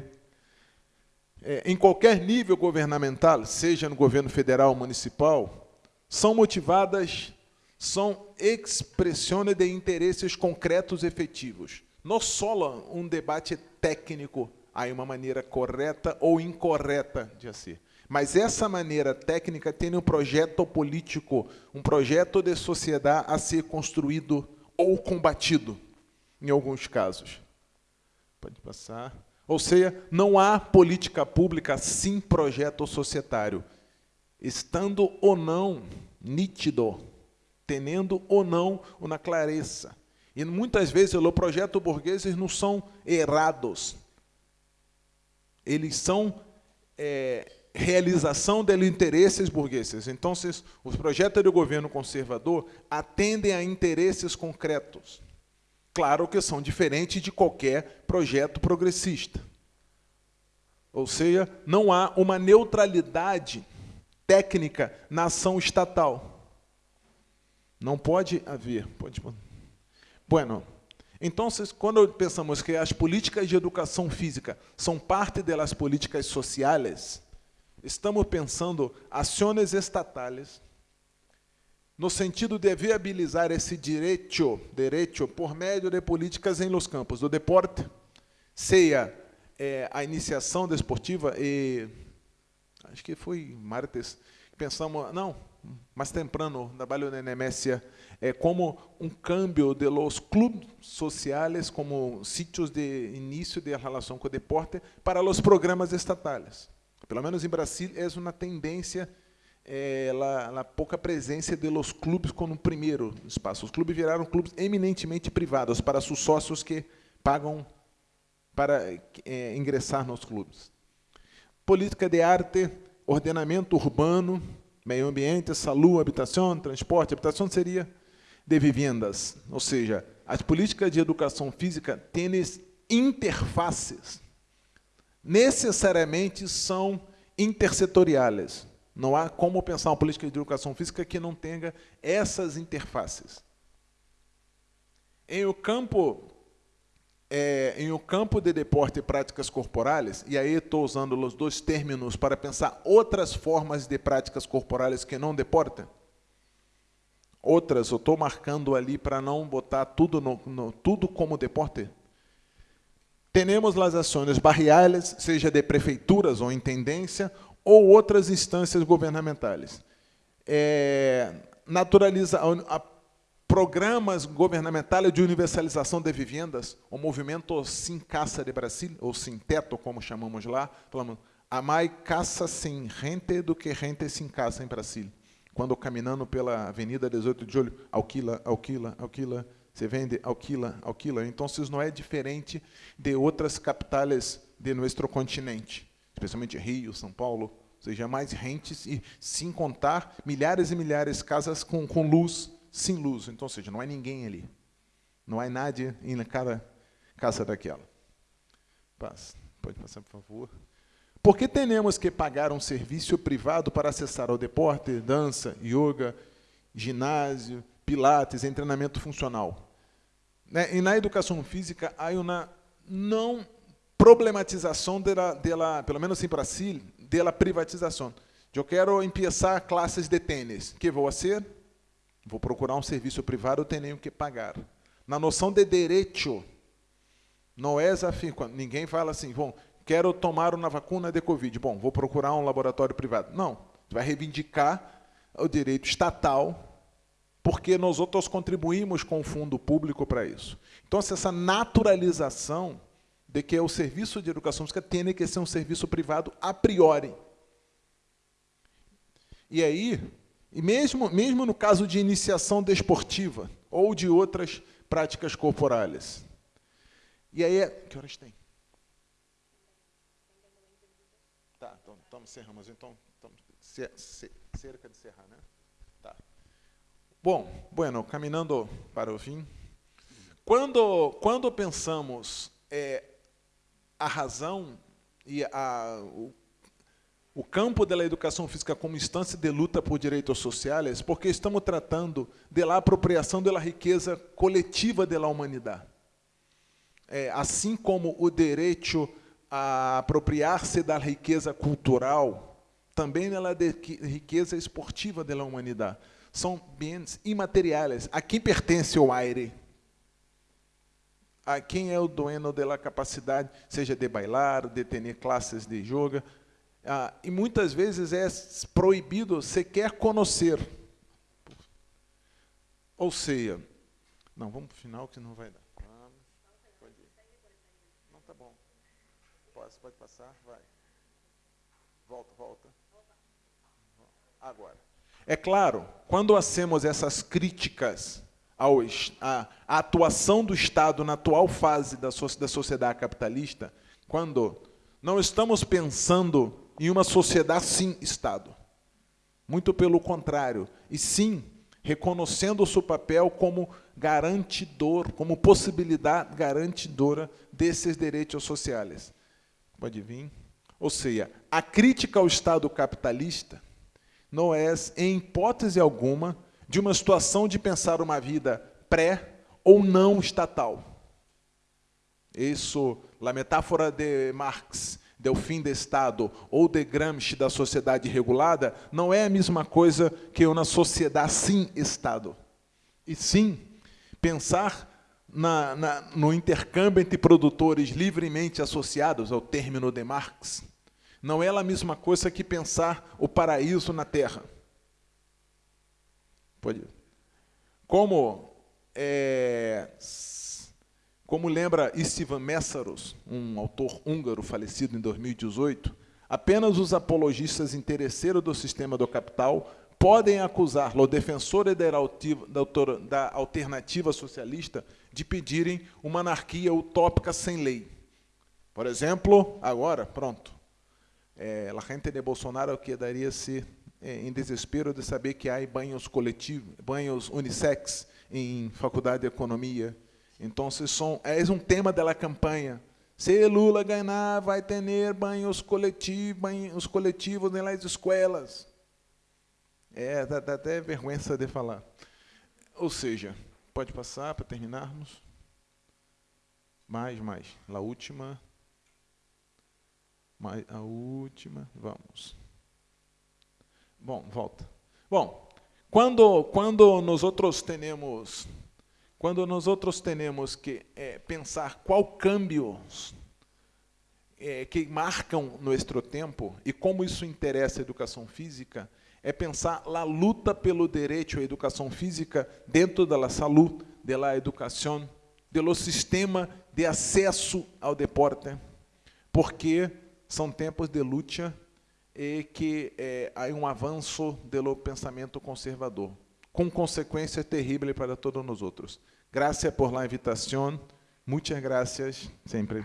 é, em qualquer nível governamental, seja no governo federal ou municipal, são motivadas, são expressões de interesses concretos e efetivos. Não só um debate técnico, há uma maneira correta ou incorreta de ser. Mas essa maneira técnica tem um projeto político, um projeto de sociedade a ser construído ou combatido, em alguns casos. Pode passar. Ou seja, não há política pública sem projeto societário. Estando ou não nítido, tendo ou não uma clareza. E muitas vezes os projetos burgueses não são errados. Eles são é, realização de interesses burgueses. Então, os projetos do governo conservador atendem a interesses concretos. Claro que são diferentes de qualquer projeto progressista. Ou seja, não há uma neutralidade técnica na ação estatal. Não pode haver. Pode... Bueno, então, quando pensamos que as políticas de educação física são parte das políticas sociais, estamos pensando ações estatais no sentido de viabilizar esse direito, direito por meio de políticas em los campos do deporte, seja é, a iniciação desportiva e acho que foi martes pensamos não mais temprano trabalho na Nemésia é como um câmbio de los clubes sociais como sítios de início de relação com o deporte para os programas estatais pelo menos em Brasil, é uma tendência é, pouca presença de los clubes como primeiro espaço. Os clubes viraram clubes eminentemente privados para seus sócios que pagam para é, ingressar nos clubes. Política de arte, ordenamento urbano, meio ambiente, saúde, habitação, transporte. Habitação seria de vivendas, ou seja, as políticas de educação física têm interfaces necessariamente são intersetoriais. Não há como pensar uma política de educação física que não tenha essas interfaces. Em o campo é, em o campo de deporte e práticas corporais, e aí estou usando os dois términos para pensar outras formas de práticas corporais que não deporte. Outras, eu estou marcando ali para não botar tudo, no, no, tudo como deporte. Temos as ações barriales, seja de prefeituras ou intendência, ou outras instâncias governamentais. É, naturaliza, a, a, programas governamentais de universalização de vivendas, o movimento Sim Caça de Brasil, ou Sim Teto, como chamamos lá, falamos, há mais caça sem rente do que rente sem caça em Brasil. Quando caminhando pela Avenida 18 de Julho, alquila, alquila, alquila, se vende, alquila, alquila. Então, não é diferente de outras capitais de nosso continente, especialmente Rio, São Paulo, ou seja, mais rentes e, sem contar, milhares e milhares de casas com, com luz, sem luz. Então, ou seja, não há ninguém ali. Não há nada em cada casa daquela. Pode passar, por favor. Por que temos que pagar um serviço privado para acessar o deporte, dança, yoga, ginásio, pilates, treinamento funcional. Né? E na educação física há uma não problematização dela, dela pelo menos para si, dela privatização. Eu quero começar classes de tênis. que vou fazer? Vou procurar um serviço privado, tenho que pagar. Na noção de direito, não é desafio. Ninguém fala assim, bom, quero tomar uma vacuna de Covid. Bom, vou procurar um laboratório privado. Não, vai reivindicar o direito estatal, porque nós outros contribuímos com o fundo público para isso. Então, essa naturalização de que o serviço de educação física tem que ser um serviço privado a priori. E aí, e mesmo, mesmo no caso de iniciação desportiva ou de outras práticas corporais. E aí, que horas tem? Tá, então estamos encerrando, então estamos cerca de encerrar, né? Bom, bueno, caminhando para o fim. Quando, quando pensamos é, a razão e a, o, o campo da educação física como instância de luta por direitos sociais, porque estamos tratando da apropriação da riqueza coletiva da humanidade. É, assim como o direito a apropriar-se da riqueza cultural, também ela de riqueza esportiva da humanidade. São bens imateriais. A quem pertence o aire? A quem é o dono da capacidade, seja de bailar, de ter classes de yoga, ah, e muitas vezes é proibido sequer conhecer. Ou seja, não, vamos para o final que não vai dar. Pode, pode passar, vai. Volta, volta. Agora. É claro, quando hacemos essas críticas ao, à, à atuação do Estado na atual fase da, so, da sociedade capitalista, quando não estamos pensando em uma sociedade sem Estado. Muito pelo contrário, e sim reconhecendo o seu papel como garantidor, como possibilidade garantidora desses direitos sociais. Pode vir. Ou seja, a crítica ao Estado capitalista não é, em hipótese alguma, de uma situação de pensar uma vida pré ou não estatal. Isso, a metáfora de Marx, do fim do Estado, ou de Gramsci, da sociedade regulada, não é a mesma coisa que uma sociedade sem Estado. E sim, pensar na, na, no intercâmbio entre produtores livremente associados ao término de Marx, não é a mesma coisa que pensar o paraíso na Terra. Pode. Como é, como lembra Istvan Messaros, um autor húngaro falecido em 2018, apenas os apologistas interesseiros do sistema do capital podem acusar o defensor da alternativa socialista de pedirem uma anarquia utópica sem lei. Por exemplo, agora, pronto, é, a gente de Bolsonaro quedaria-se é, em desespero de saber que há banhos coletivos, banhos unissex em faculdade de economia. Então, são, é um tema da campanha. Se Lula ganhar, vai ter banhos coletivos, banhos coletivos nas escolas. É, dá, dá até vergonha de falar. Ou seja, Pode passar para terminarmos. Mais, mais. A última. A última. Vamos. Bom, volta. Bom, quando quando nós outros temos quando nós outros temos que é, pensar qual cambios é, que marcam nosso tempo e como isso interessa a educação física, é pensar a luta pelo direito à educação física dentro da saúde, da educação, do sistema de acesso ao deporte, porque são tempos de luta e que é, há um avanço do pensamento conservador, com consequências terríveis para todos nós outros. Graças por la invitação, muitas graças sempre.